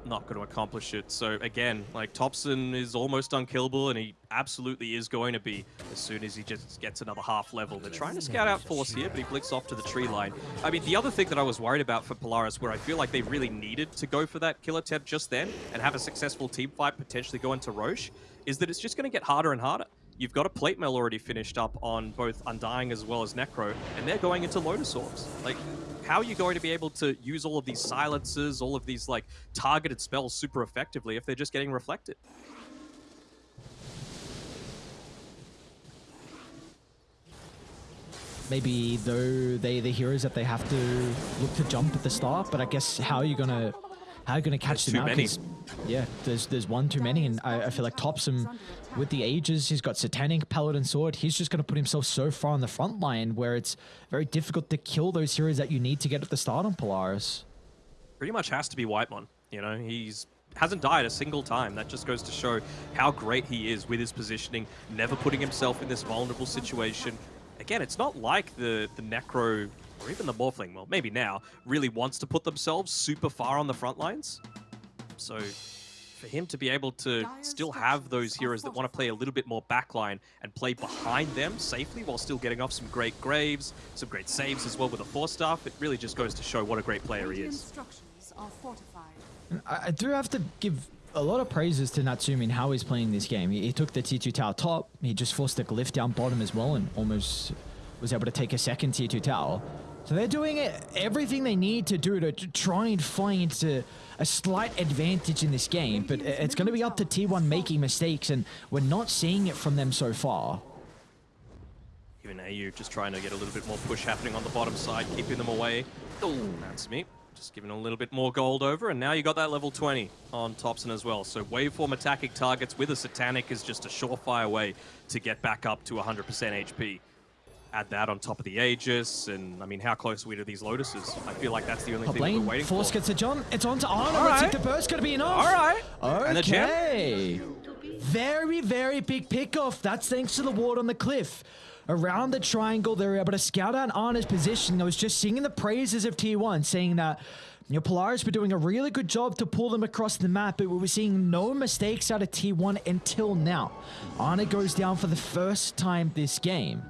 Not going to accomplish it. So again, like Topson is almost unkillable, and he absolutely is going to be as soon as he just gets another half level. They're trying to scout out Force here, but he blicks off to the tree line. I mean, the other thing that I was worried about for Polaris, where I feel like they really needed to go for that kill attempt just then and have a successful team fight, potentially go into Rosh, is that it's just going to get harder and harder. You've got a plate mail already finished up on both Undying as well as Necro, and they're going into Lotus Orbs. Like, how are you going to be able to use all of these silences, all of these like targeted spells super effectively if they're just getting reflected? Maybe though they the heroes that they have to look to jump at the start, but I guess how are you gonna how are you gonna catch there's them out? Yeah, there's there's one too many, and I, I feel like Topson with the Aegis, he's got Satanic, Paladin Sword. He's just gonna put himself so far on the front line where it's very difficult to kill those heroes that you need to get at the start on Polaris. pretty much has to be Whitemon. You know, he's hasn't died a single time. That just goes to show how great he is with his positioning, never putting himself in this vulnerable situation. Again, it's not like the the Necro or even the Morphling, well, maybe now, really wants to put themselves super far on the front lines. So for him to be able to still have those heroes that want to play a little bit more backline and play behind them safely while still getting off some great graves, some great saves as well with a Force Staff, it really just goes to show what a great player he is. structures are fortified. I, I do have to give a lot of praises to Natsumi and how he's playing this game. He, he took the T2 tower top, he just forced the glyph down bottom as well, and almost was able to take a second T2 tower. So they're doing everything they need to do to, to try and find a, a slight advantage in this game, but it's going to be up to T1 making mistakes, and we're not seeing it from them so far. Even AU just trying to get a little bit more push happening on the bottom side, keeping them away. Oh, that's me. Just giving a little bit more gold over, and now you got that level 20 on Topson as well. So waveform attacking targets with a Satanic is just a surefire way to get back up to 100% HP. Add that on top of the Aegis, and I mean, how close are we to these Lotuses? I feel like that's the only thing we're waiting Force for. gets a jump, it's on to Ana, right. think the burst going to be enough. All right. Okay. Very, very big pickoff. That's thanks to the ward on the cliff. Around the triangle, they were able to scout out Ana's position. I was just singing the praises of T1, saying that you know, Polaris were doing a really good job to pull them across the map, but we were seeing no mistakes out of T1 until now. Ana goes down for the first time this game.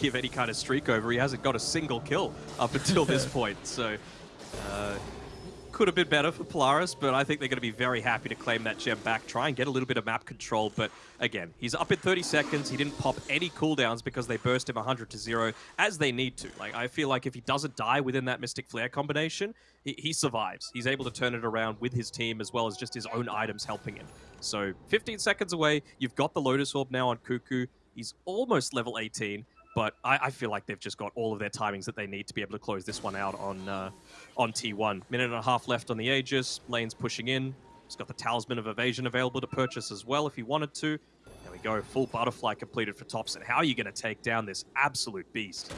Coin for me. give any kind of streak over. He hasn't got a single kill up until this <laughs> point. So uh, could have been better for Polaris, but I think they're going to be very happy to claim that gem back, try and get a little bit of map control. But again, he's up in 30 seconds. He didn't pop any cooldowns because they burst him 100 to 0 as they need to. Like I feel like if he doesn't die within that Mystic Flare combination, he, he survives. He's able to turn it around with his team as well as just his own items helping him. So 15 seconds away, you've got the Lotus Orb now on Kuku. He's almost level 18 but I, I feel like they've just got all of their timings that they need to be able to close this one out on uh, on T1. Minute and a half left on the Aegis. Lane's pushing in. He's got the Talisman of Evasion available to purchase as well if he wanted to. There we go. Full butterfly completed for Topson. How are you going to take down this absolute beast?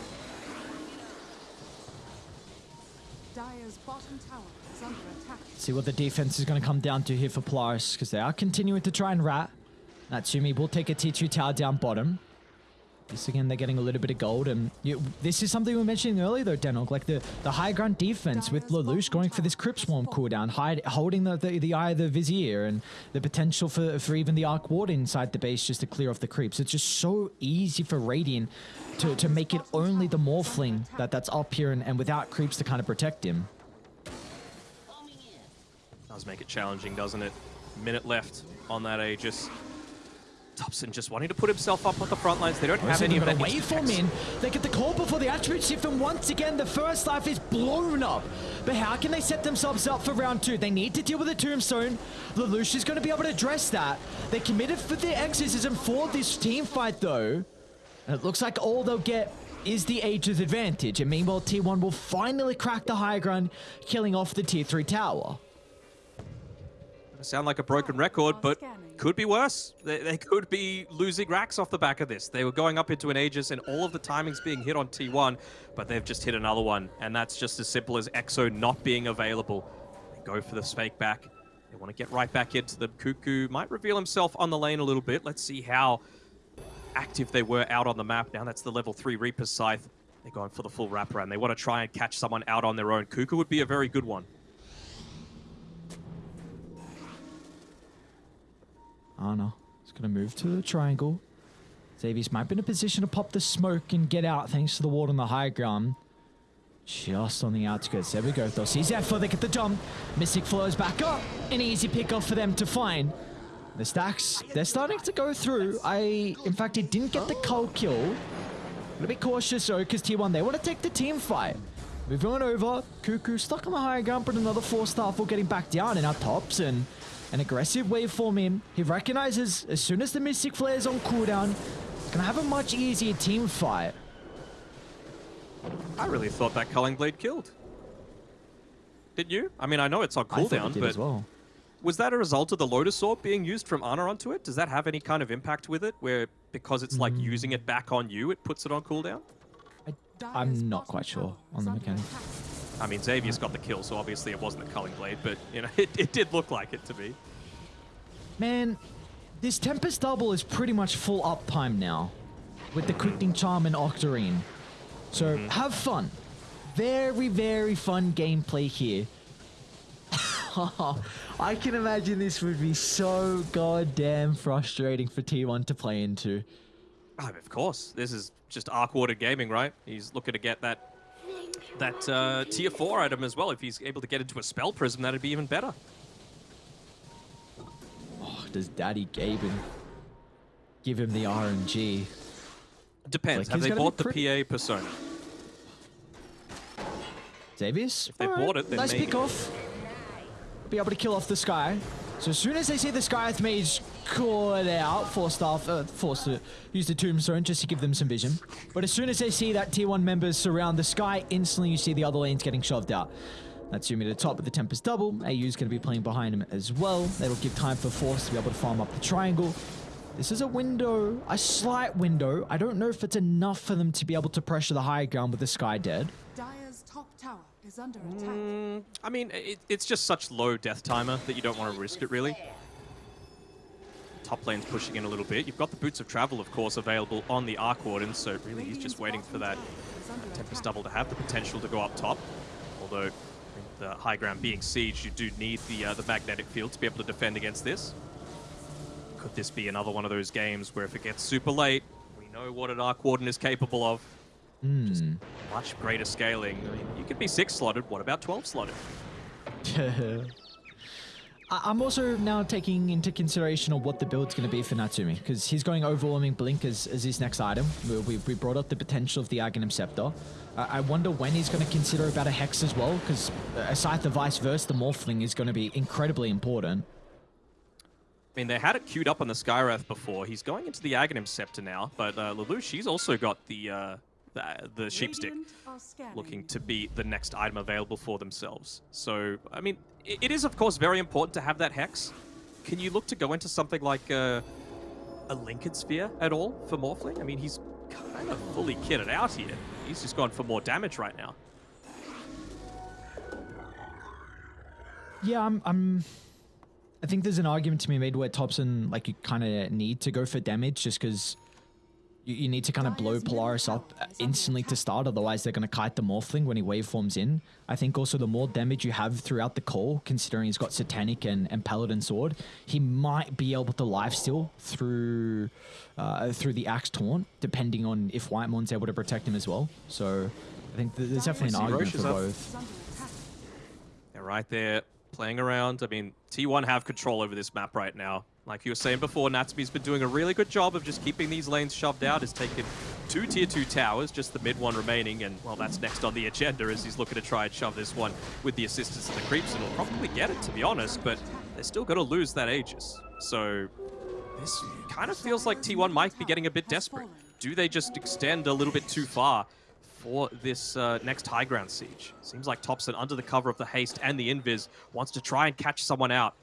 Dire's bottom tower is under attack. See what the defense is going to come down to here for Polaris, because they are continuing to try and rat. Natsumi will take a T2 tower down bottom. This again, they're getting a little bit of gold, and you, this is something we were mentioning earlier, though, Denok. Like the, the high ground defense with Lelouch going for this Crypt Swarm cooldown, hide, holding the, the the eye of the Vizier, and the potential for for even the Arc Ward inside the base just to clear off the creeps. It's just so easy for Radiant to, to make it only the Morphling that that's up here, and, and without creeps to kind of protect him. Does make it challenging, doesn't it? Minute left on that Aegis. Topson just wanting to put himself up on the front lines. They don't have any of that got a extra waveform text. in. They get the call before the attribute shift, and once again, the first life is blown up. But how can they set themselves up for round two? They need to deal with the tombstone. Lelouch is going to be able to address that. They're committed for the exorcism for this team fight, though. And it looks like all they'll get is the Aegis advantage. And meanwhile, T1 will finally crack the high ground, killing off the tier 3 tower. sound like a broken record, but could be worse. They, they could be losing racks off the back of this. They were going up into an Aegis and all of the timings being hit on T1, but they've just hit another one. And that's just as simple as EXO not being available. They go for the fake back. They want to get right back into the Kuku. Might reveal himself on the lane a little bit. Let's see how active they were out on the map. Now that's the level 3 Reaper Scythe. They're going for the full wraparound. They want to try and catch someone out on their own. Kuku would be a very good one. Oh no. It's going to move to the triangle. Xavius might be in a position to pop the smoke and get out thanks to the ward on the high ground. Just on the outskirts. There we go. They'll see Xepher. They get the jump. Mystic flows back up. An easy pickoff for them to find. The stacks, they're starting to go through. I, in fact, it didn't get the cull kill. Gotta be cautious though, because T1, they want to take the team fight. Moving on over. Kuku stuck on the high ground, but another four star for getting back down in our tops and an aggressive waveform in. He recognizes as soon as the Mystic Flare is on cooldown, gonna have a much easier team fight. I really thought that Culling Blade killed. Did you? I mean, I know it's on cooldown, but well. was that a result of the Lotus Orb being used from Ana onto it? Does that have any kind of impact with it, where because it's like using it mm. back on you, it puts it on cooldown? I, I'm not quite sure on the mechanic. I mean, Xavier's got the kill, so obviously it wasn't the Culling Blade, but you know, <laughs> it, it did look like it to me. Man, this Tempest double is pretty much full uptime now with the Quickening Charm and Octarine. So mm-hmm. have fun. Very, very fun gameplay here. <laughs> I can imagine this would be so goddamn frustrating for T1 to play into. Oh, of course, this is just Arc Water Gaming, right? He's looking to get that that uh, tier four item as well. If he's able to get into a spell prism, that'd be even better. Oh, does Daddy Gaben give him the RNG? Depends. Like, Have they bought the PA persona? Xavius? If they bought it, then nice maybe. pick off. Be able to kill off this sky. So as soon as they see the Skywrath Mage caught out, forced off, uh, forced to use the Tombstone just to give them some vision. But as soon as they see that Tier 1 members surround the sky, instantly you see the other lanes getting shoved out. That's Yumi to the top with the Tempest double. AU's going to be playing behind him as well. That'll give time for Force to be able to farm up the triangle. This is a window, a slight window. I don't know if it's enough for them to be able to pressure the high ground with the Sky dead. Is under attack. Mm, I mean, it, it's just such low death timer that you don't want to risk it, really. Top lane's pushing in a little bit. You've got the Boots of Travel, of course, available on the Arc Warden, so really he's just waiting for that Tempest. Double to have the potential to go up top. Although, the high ground being sieged, you do need the uh, the magnetic field to be able to defend against this. Could this be another one of those games where if it gets super late, we know what an Arc Warden is capable of? Just Hmm. much greater scaling. I mean, you could be 6 slotted, what about 12 slotted? <laughs> I- I'm also now taking into consideration of what the build's going to be for Natsumi because he's going overwhelming blink as, as his next item. We, we, we brought up the potential of the Aghanim Scepter. Uh, I wonder when he's going to consider about a Hex as well because aside the Vice Versa, the Morphling is going to be incredibly important. I mean, they had it queued up on the Skywrath before. He's going into the Aghanim Scepter now, but uh, Lelouch, she's also got the, uh, the, the Sheepstick. Radiant looking to be the next item available for themselves. So, I mean, i- it is, of course, very important to have that Hex. Can you look to go into something like uh, a Linken's Sphere at all for Morphling? I mean, he's kind of fully kitted out here. He's just gone for more damage right now. Yeah, I'm. I'm I think there's an argument to be made where Topson, like, you kind of need to go for damage just because you, you need to kind of blow Polaris up tower is under instantly to start, otherwise they're going to kite the Morphling when he waveforms in. I think also the more damage you have throughout the call, considering he's got Satanic and, and Paladin Sword, he might be able to lifesteal through uh, through the Axe Taunt, depending on if Whitemon's able to protect him as well. So I think th- there's definitely an argument for both. Is under attack. They're right there playing around. I mean, T1 have control over this map right now. Like you were saying before, Natsumi's been doing a really good job of just keeping these lanes shoved out. Has taken two tier 2 towers, just the mid one remaining, and well, that's next on the agenda as he's looking to try and shove this one with the assistance of the creeps, and he'll probably get it, to be honest, but they're still going to lose that Aegis. So this kind of feels like T1 might be getting a bit desperate. Do they just extend a little bit too far for this uh, next high ground siege? Seems like Topson, under the cover of the haste and the invis, wants to try and catch someone out.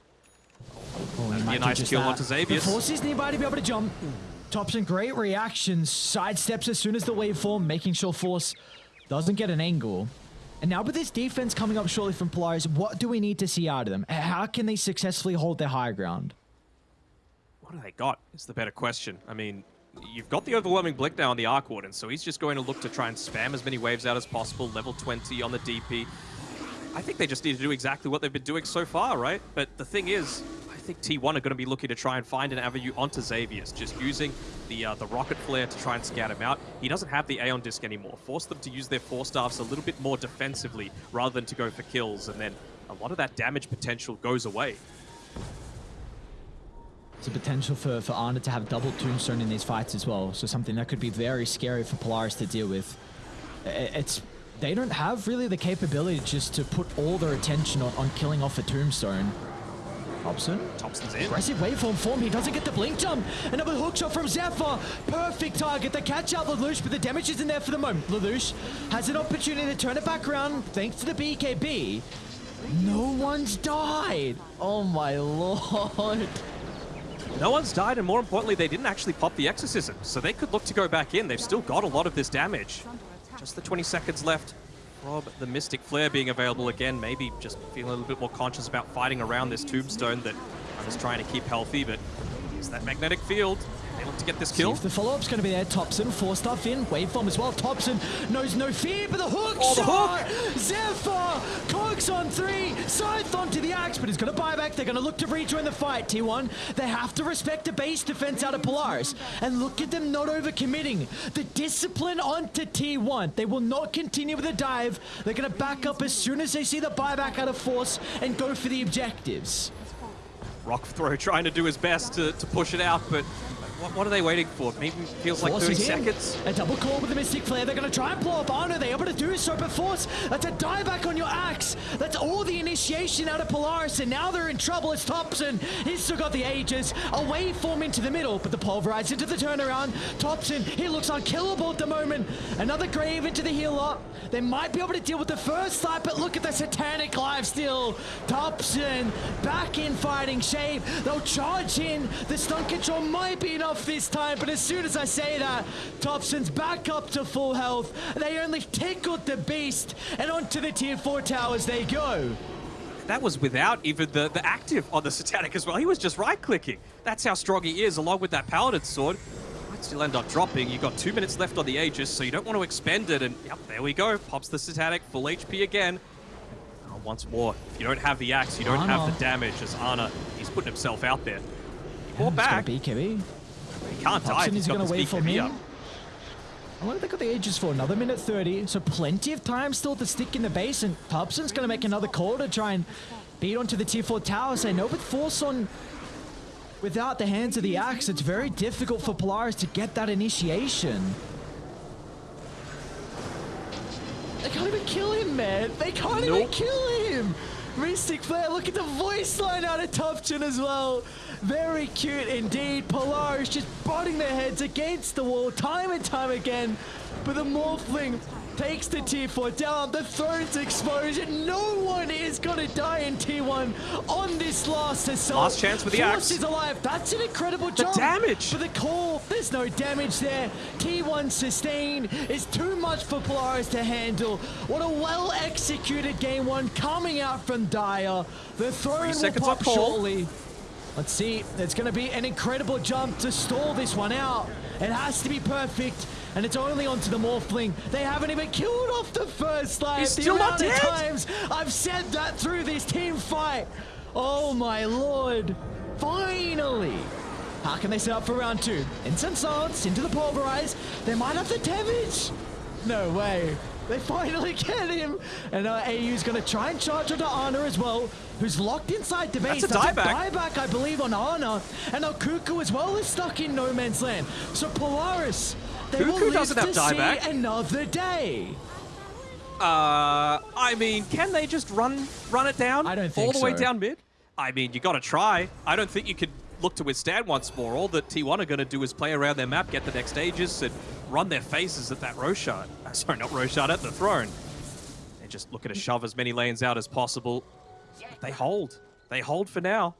Oh, be a nice kill onto Xavius. The force is nearby to be able to jump. Topson, great reaction. Sidesteps as soon as the waveform, making sure Force doesn't get an angle. And now with this defense coming up shortly from Polaris, what do we need to see out of them? How can they successfully hold their high ground? What do they got? Is the better question. I mean, you've got the overwhelming blink now on the Arc Warden, so he's just going to look to try and spam as many waves out as possible. Level 20 on the DP. I think they just need to do exactly what they've been doing so far, right? But the thing is, think T1 are going to be looking to try and find an avenue onto Xavius, just using the uh, the rocket flare to try and scout him out. He doesn't have the Aeon Disc anymore. Force them to use their Force Staffs a little bit more defensively rather than to go for kills, and then a lot of that damage potential goes away. There's a potential for, for Ana to have double Tombstone in these fights as well. So something that could be very scary for Polaris to deal with. It's They don't have really the capability just to put all their attention on, on killing off a Tombstone. Topson. Topson's in. Aggressive waveform form. He doesn't get the blink jump. Another hook shot from Xepher. Perfect target. They catch out Lelouch, but the damage isn't there for the moment. Lelouch has an opportunity to turn it back around thanks to the BKB. No one's died. Oh my lord. No one's died, and more importantly, they didn't actually pop the Exorcism, so they could look to go back in. They've still got a lot of this damage. Just the 20 seconds left. Rob, the Mystic Flare being available again, maybe just feeling a little bit more conscious about fighting around this tombstone that I'm just trying to keep healthy, but it's that magnetic field. They look to get this kill. The follow-up's going to be there, Topson, Force Staff in, waveform as well. Topson knows no fear, but the hook Oh, the shot! Xepher! Cogs on three, Scythe onto the axe, but he's going to buy back. They're going to look to rejoin the fight, T1. They have to respect the base defense out of Polaris. And look at them not overcommitting. The discipline onto T1. They will not continue with the dive. They're going to back up as soon as they see the buyback out of force and go for the objectives. Rock Throw trying to do his best to, to push it out, but what, what are they waiting for? Maybe it feels like Force 30 seconds. A double call with the Mystic Flare. They're going to try and blow up oh, Ana. They're able to do so, but Force, that's a dieback on your axe. That's all the initiation out of Polaris, and now they're in trouble. It's Topson. He's still got the Aegis. A waveform into the middle, but the Pulverize into the turnaround. Topson, he looks unkillable at the moment. Another Grave into the healer. They might be able to deal with the first side, but look at the Satanic life steal. Topson back in fighting shape. They'll charge in. The stun control might be enough this time, but as soon as I say that, Topson's back up to full health. They only tickled the beast, and onto the tier 4 towers they go. That was without even the, the active on the Satanic as well. He was just right-clicking. That's how strong he is, along with that Paladin Sword. Might still end up dropping. You've got two minutes left on the Aegis, so you don't want to expend it. And yep, there we go. Pops the Satanic, full HP again. Oh, once more, if you don't have the axe, you don't have the damage as Ana. He's putting himself out there. More It's back. be BKB. He can't die. Topson He's is got going to wait for up. I wonder if they got the Aegis for another minute 30, so plenty of time still to stick in the base, and Topson's going to make another call to try and beat onto the tier 4 tower. Say no but force on without the hands of the axe, it's very difficult for Polaris to get that initiation. They can't even kill him, man. They can't even kill him. Mystic Flare, look at the voice line out of Topson as well. Very cute indeed. Polaris just butting their heads against the wall time and time again. But the Morphling takes the tier 4 down. The throne's exposed. No one is going to die in T1 on this last assault. Last chance with the Force axe. is alive. That's an incredible jump. damage. For the call, there's no damage there. T1 sustained is too much for Polaris to handle. What a well executed game one coming out from Dire. The throne will pop shortly. Let's see. It's going to be an incredible jump to stall this one out. It has to be perfect. And it's only onto the Morphling. They haven't even killed off the first life. He's The still not dead? times I've said that through this team fight. Oh my lord. Finally. How can they set up for round two? Incense Silence into the Pulverize. They might have the damage. No way. They finally <laughs> get him. And uh, AU's going to try and charge onto Ana as well, who's locked inside the base. That's a dieback. dieback, I believe, on Ana. And now Kuku as well is stuck in no man's land. So Polaris, Kuku doesn't have dieback. another day. Uh, I mean, can they just run run it down? I don't all think the way down mid. I mean, you got to try. I don't think you could look to withstand once more. All that T1 are going to do is play around their map, get the next Aegis, and run their faces at that Roshan. <laughs> Uh, sorry, not Roshan, at the throne. They're just looking to shove as many lanes out as possible. They hold. They hold for now.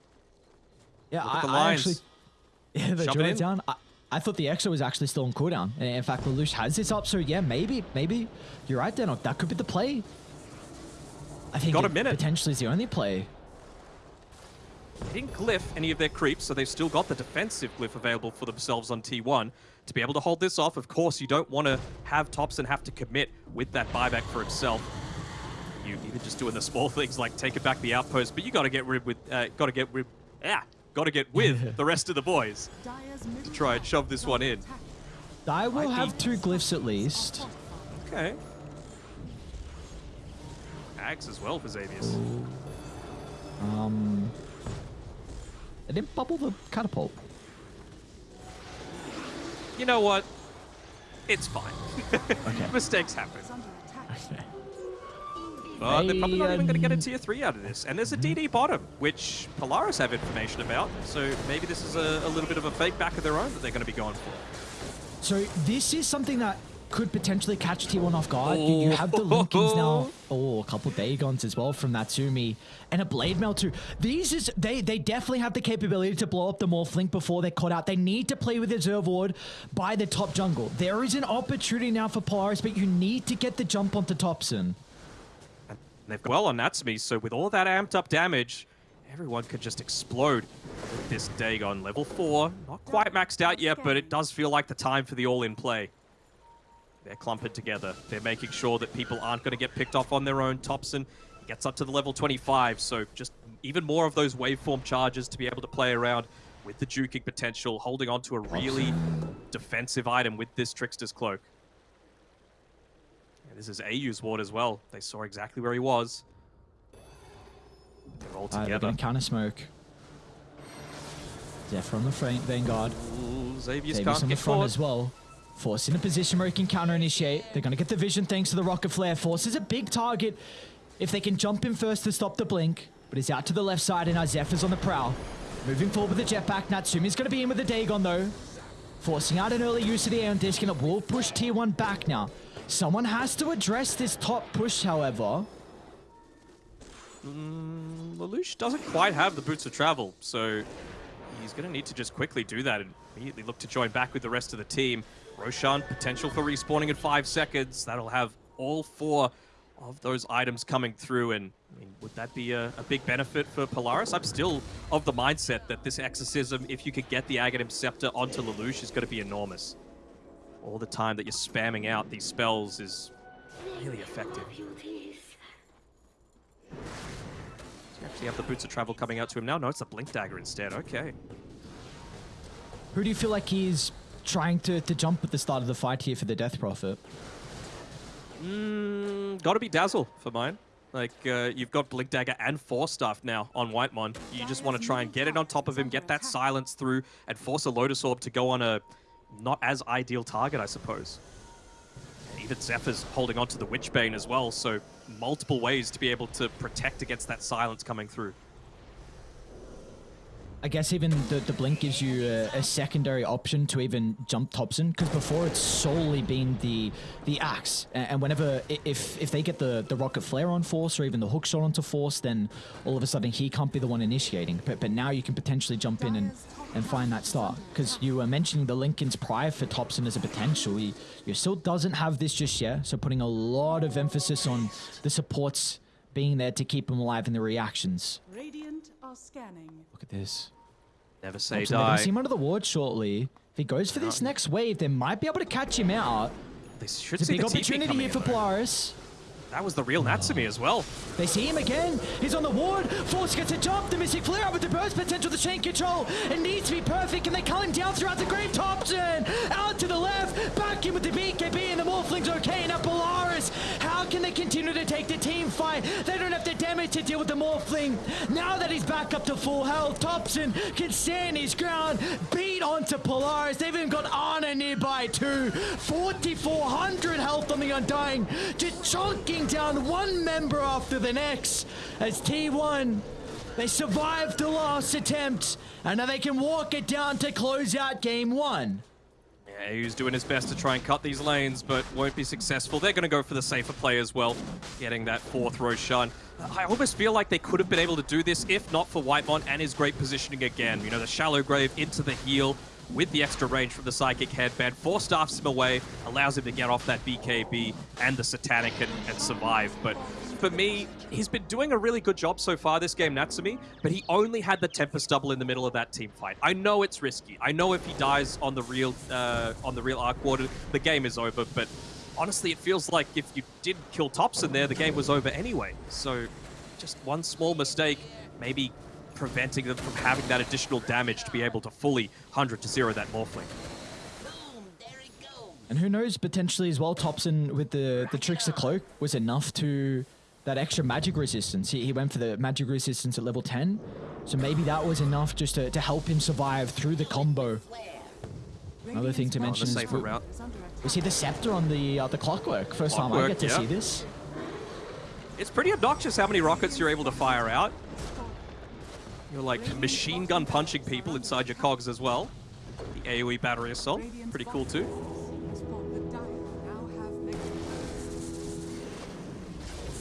Yeah, I, the I actually. <laughs> Yeah, the Shove it in. down. I, I thought the extra was actually still on cooldown. And In fact, Lelouch has this up, so yeah, maybe, maybe you're right, Denok. That could be the play. I think Got a minute. potentially is the only play. They didn't glyph any of their creeps, so they've still got the defensive glyph available for themselves on T1. To be able to hold this off, of course, you don't want to have Topson have to commit with that buyback for himself. You're even just doing the small <laughs> things like taking back the outpost, but you got to get rid with, uh, got to get rid, yeah, got to get with <laughs> the rest of the boys. to try and shove this one in. I will Might have be. two glyphs at least. Okay. Axe as well for Xavius. Um, I didn't bubble the catapult. You know what? It's fine. <laughs> Okay. Mistakes happen. But they're probably not even going to get a tier 3 out of this. And there's a mm-hmm. DD bottom, which Polaris have information about. So maybe this is a, a little bit of a fake back of their own that they're going to be going for. So this is something that could potentially catch T1 off guard. You, you have the Linkens now. Oh. oh, a couple Dagons as well from Natsumi. And a Blade Mail too. These is they they definitely have the capability to blow up the Morphling before they're caught out. They need to play with Reserve Ward by the top jungle. There is an opportunity now for Polaris, but you need to get the jump onto Topson. And they've got well on Natsumi, so with all that amped up damage, everyone could just explode with this Dagon. Level 4, not quite maxed out yet, but it does feel like the time for the all-in play. They're clumping together. They're making sure that people aren't going to get picked off on their own. Topson gets up to the level 25, so just even more of those waveform charges to be able to play around with the juking potential, holding on to a really defensive item with this Trickster's Cloak. This is AU's ward as well. They saw exactly where he was. They're all Uh, they're together. going to counter smoke. Xepher from the front, Vanguard. Ooh, Xavier's can't on the front caught. as well. Force in a position where he can counter initiate. They're going to get the vision thanks to the rocket flare. Force is a big target if they can jump in first to stop the blink. But he's out to the left side and now Xepher's on the prowl. Moving forward with the jetpack. Natsumi's going to be in with the Dagon though. Forcing out an early use of the Aeon Disc and it will push tier 1 back now. Someone has to address this top push however. Mm, Lelouch doesn't quite have the boots of travel, so he's going to need to just quickly do that and immediately look to join back with the rest of the team. Roshan, potential for respawning in five seconds. That'll have all four of those items coming through, and I mean, would that be a, a big benefit for Polaris? I'm still of the mindset that this exorcism, if you could get the Aghanim Scepter onto Lelouch, is going to be enormous. All the time that you're spamming out these spells is really effective. You actually have the Boots of Travel coming out to him now? No, it's a Blink Dagger instead. Okay. Who do you feel like he's trying to, to jump at the start of the fight here for the Death Prophet? Mm, gotta be Dazzle for mine. Like, uh, you've got Blink Dagger and Force Staff now on Whitemon. You just want to try and get it on top of him, get that silence through, and force a Lotus Orb to go on a not as ideal target, I suppose. Even Xepher's holding on to the Witchbane as well, so multiple ways to be able to protect against that silence coming through. I guess even the, the blink gives you a, a secondary option to even jump Topson because before it's solely been the the axe. And, whenever if if they get the the rocket flare on force or even the hook shot onto force then all of a sudden he can't be the one initiating. But but now you can potentially jump in and and find that start. Because you were mentioning the Linken's prior for Topson as a potential. He, he still doesn't have this just yet so putting a lot of emphasis on the supports being there to keep him alive in the reactions. Radiant are scanning. look at this Never say so they're gonna see him under the ward shortly. If he goes for this next wave, they might be able to catch him out. They should It's a big opportunity here for though. Polaris. That was the real Natsumi as well. They see him again. He's on the ward. Force gets a jump. The Mystic Flare up with the burst potential. The chain control. It needs to be perfect. And they cull him down throughout the Great Topson. Out to the left. Back in with the BKB. And the Morphling's okay. And Now Polaris. To take the team fight? They don't have the damage to deal with the Morphling. Now that he's back up to full health, Topson can stand his ground. Beat onto Polaris. They've even got Ana nearby too. 4,400 health on the Undying. Just chunking down one member after the next. As T1, they survived the last attempt. And now they can walk it down to close out game one. He's doing his best to try and cut these lanes, but won't be successful. They're going to go for the safer play as well, getting that fourth Roshan. I almost feel like they could have been able to do this if not for Whitemon and his great positioning again. You know, the shallow grave into the heel with the extra range from the Psychic Headband. Force Staffs him away, allows him to get off that BKB and the Satanic and, and survive. But for me, he's been doing a really good job so far this game, Natsumi, but he only had the Tempest double in the middle of that team fight. I know it's risky. I know if he dies on the real uh, on the real Arc Warden, the game is over, but honestly, it feels like if you did kill Topson there, the game was over anyway. So just one small mistake, maybe preventing them from having that additional damage to be able to fully 100 to 0 that Morphling. And who knows, potentially as well, Topson with the, the Trickster Cloak was enough to that extra magic resistance. He, he went for the magic resistance at level 10. So maybe that was enough just to, to help him survive through the combo. Another thing to mention the is safer we, route. is under attack. we see the scepter on the uh, the clockwork. First time I get to yeah. see this. It's pretty obnoxious how many rockets you're able to fire out. You're like machine gun punching people inside your cogs as well. The AoE battery assault, pretty cool too.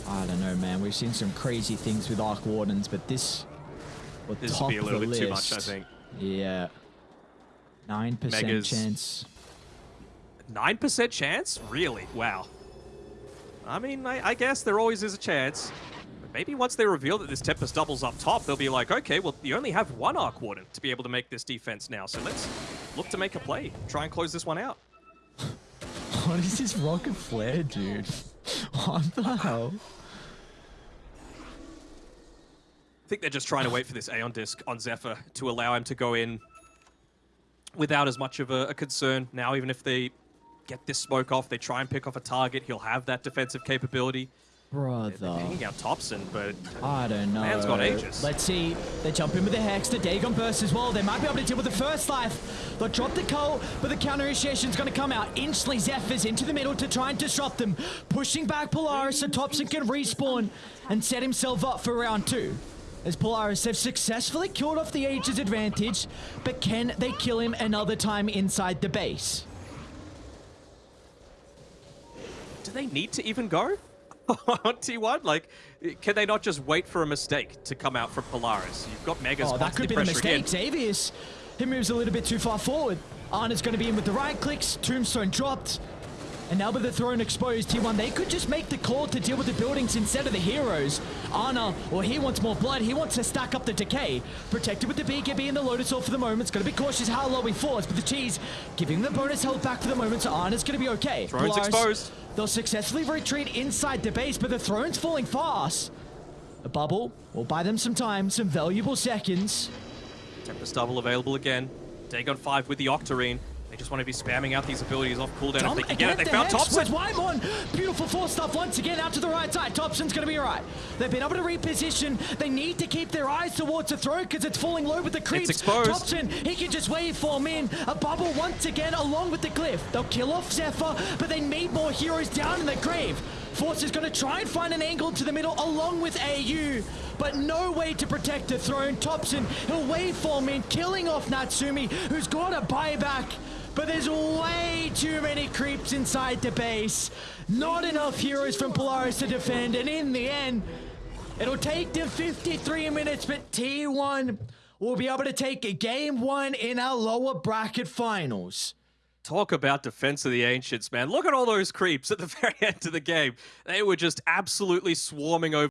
I don't know, man. We've seen some crazy things with Arc Wardens, but this... This top would be a little of the too much, I list. think. Yeah. 9% Megas. chance. 9% chance? Really? Wow. I mean, I, I guess there always is a chance. Maybe once they reveal that this Tempest doubles up top, they'll be like, okay, well, you only have one Arc Warden to be able to make this defense now, so let's look to make a play. Try and close this one out. <laughs> What is this rocket flare, dude? <laughs> What the hell? I think they're just trying to wait for this Aeon Disc on Xepher to allow him to go in without as much of a, a concern. Now, even if they get this smoke off, they try and pick off a target, he'll have that defensive capability. They're Brother. hanging out Topson, but I don't know. Man's got Aegis. Let's see. They jump in with the Hex. The Dagon burst as well. They might be able to deal with the first life. They'll drop the Cull, but the counter initiation's going to come out. Instantly, Xephers into the middle to try and disrupt them. Pushing back Polaris so Topson can respawn and set himself up for round two. As Polaris have successfully killed off the Aegis advantage, but can they kill him another time inside the base? do they need to even go <laughs> on T1? Like, can they not just wait for a mistake to come out from Polaris? You've got Megas Oh, that could be the mistake. Xavius, he moves a little bit too far forward. Ana's going to be in with the right clicks. Tombstone dropped. And now with the throne exposed, T1, they could just make the call to deal with the buildings instead of the heroes. Ana, well, he wants more blood. He wants to stack up the decay. Protected with the BKB and the Lotus Orb for the moment. It's going to be cautious how low he falls, but the cheese giving the bonus held back for the moment, so Ana's going to be okay. Throne's exposed. They'll successfully retreat inside the base, but the throne's falling fast. A bubble will buy them some time, some valuable seconds. Tempest double available again. Dagon 5 with the Octarine. They just want to be spamming out these abilities off cooldown Dump if they can get it. They the found Topson. Whitemon. Beautiful Force Staff once again out to the right side. Topson's going to be all right. They've been able to reposition. They need to keep their eyes towards the throat because it's falling low with the creeps. exposed. Topson, he can just waveform in. A bubble once again along with the cliff. They'll kill off Xepher, but they need more heroes down in the grave. Force is going to try and find an angle to the middle along with AU, but no way to protect the throne. Topson, he'll waveform in, killing off Natsumi, who's got a buyback. But there's way too many creeps inside the base. Not enough heroes from Polaris to defend, and in the end, it'll take them 53 minutes, but T1 will be able to take a game one in our lower bracket finals. Talk about defense of the ancients, man. Look at all those creeps at the <laughs> very end of the game. They were just absolutely swarming over.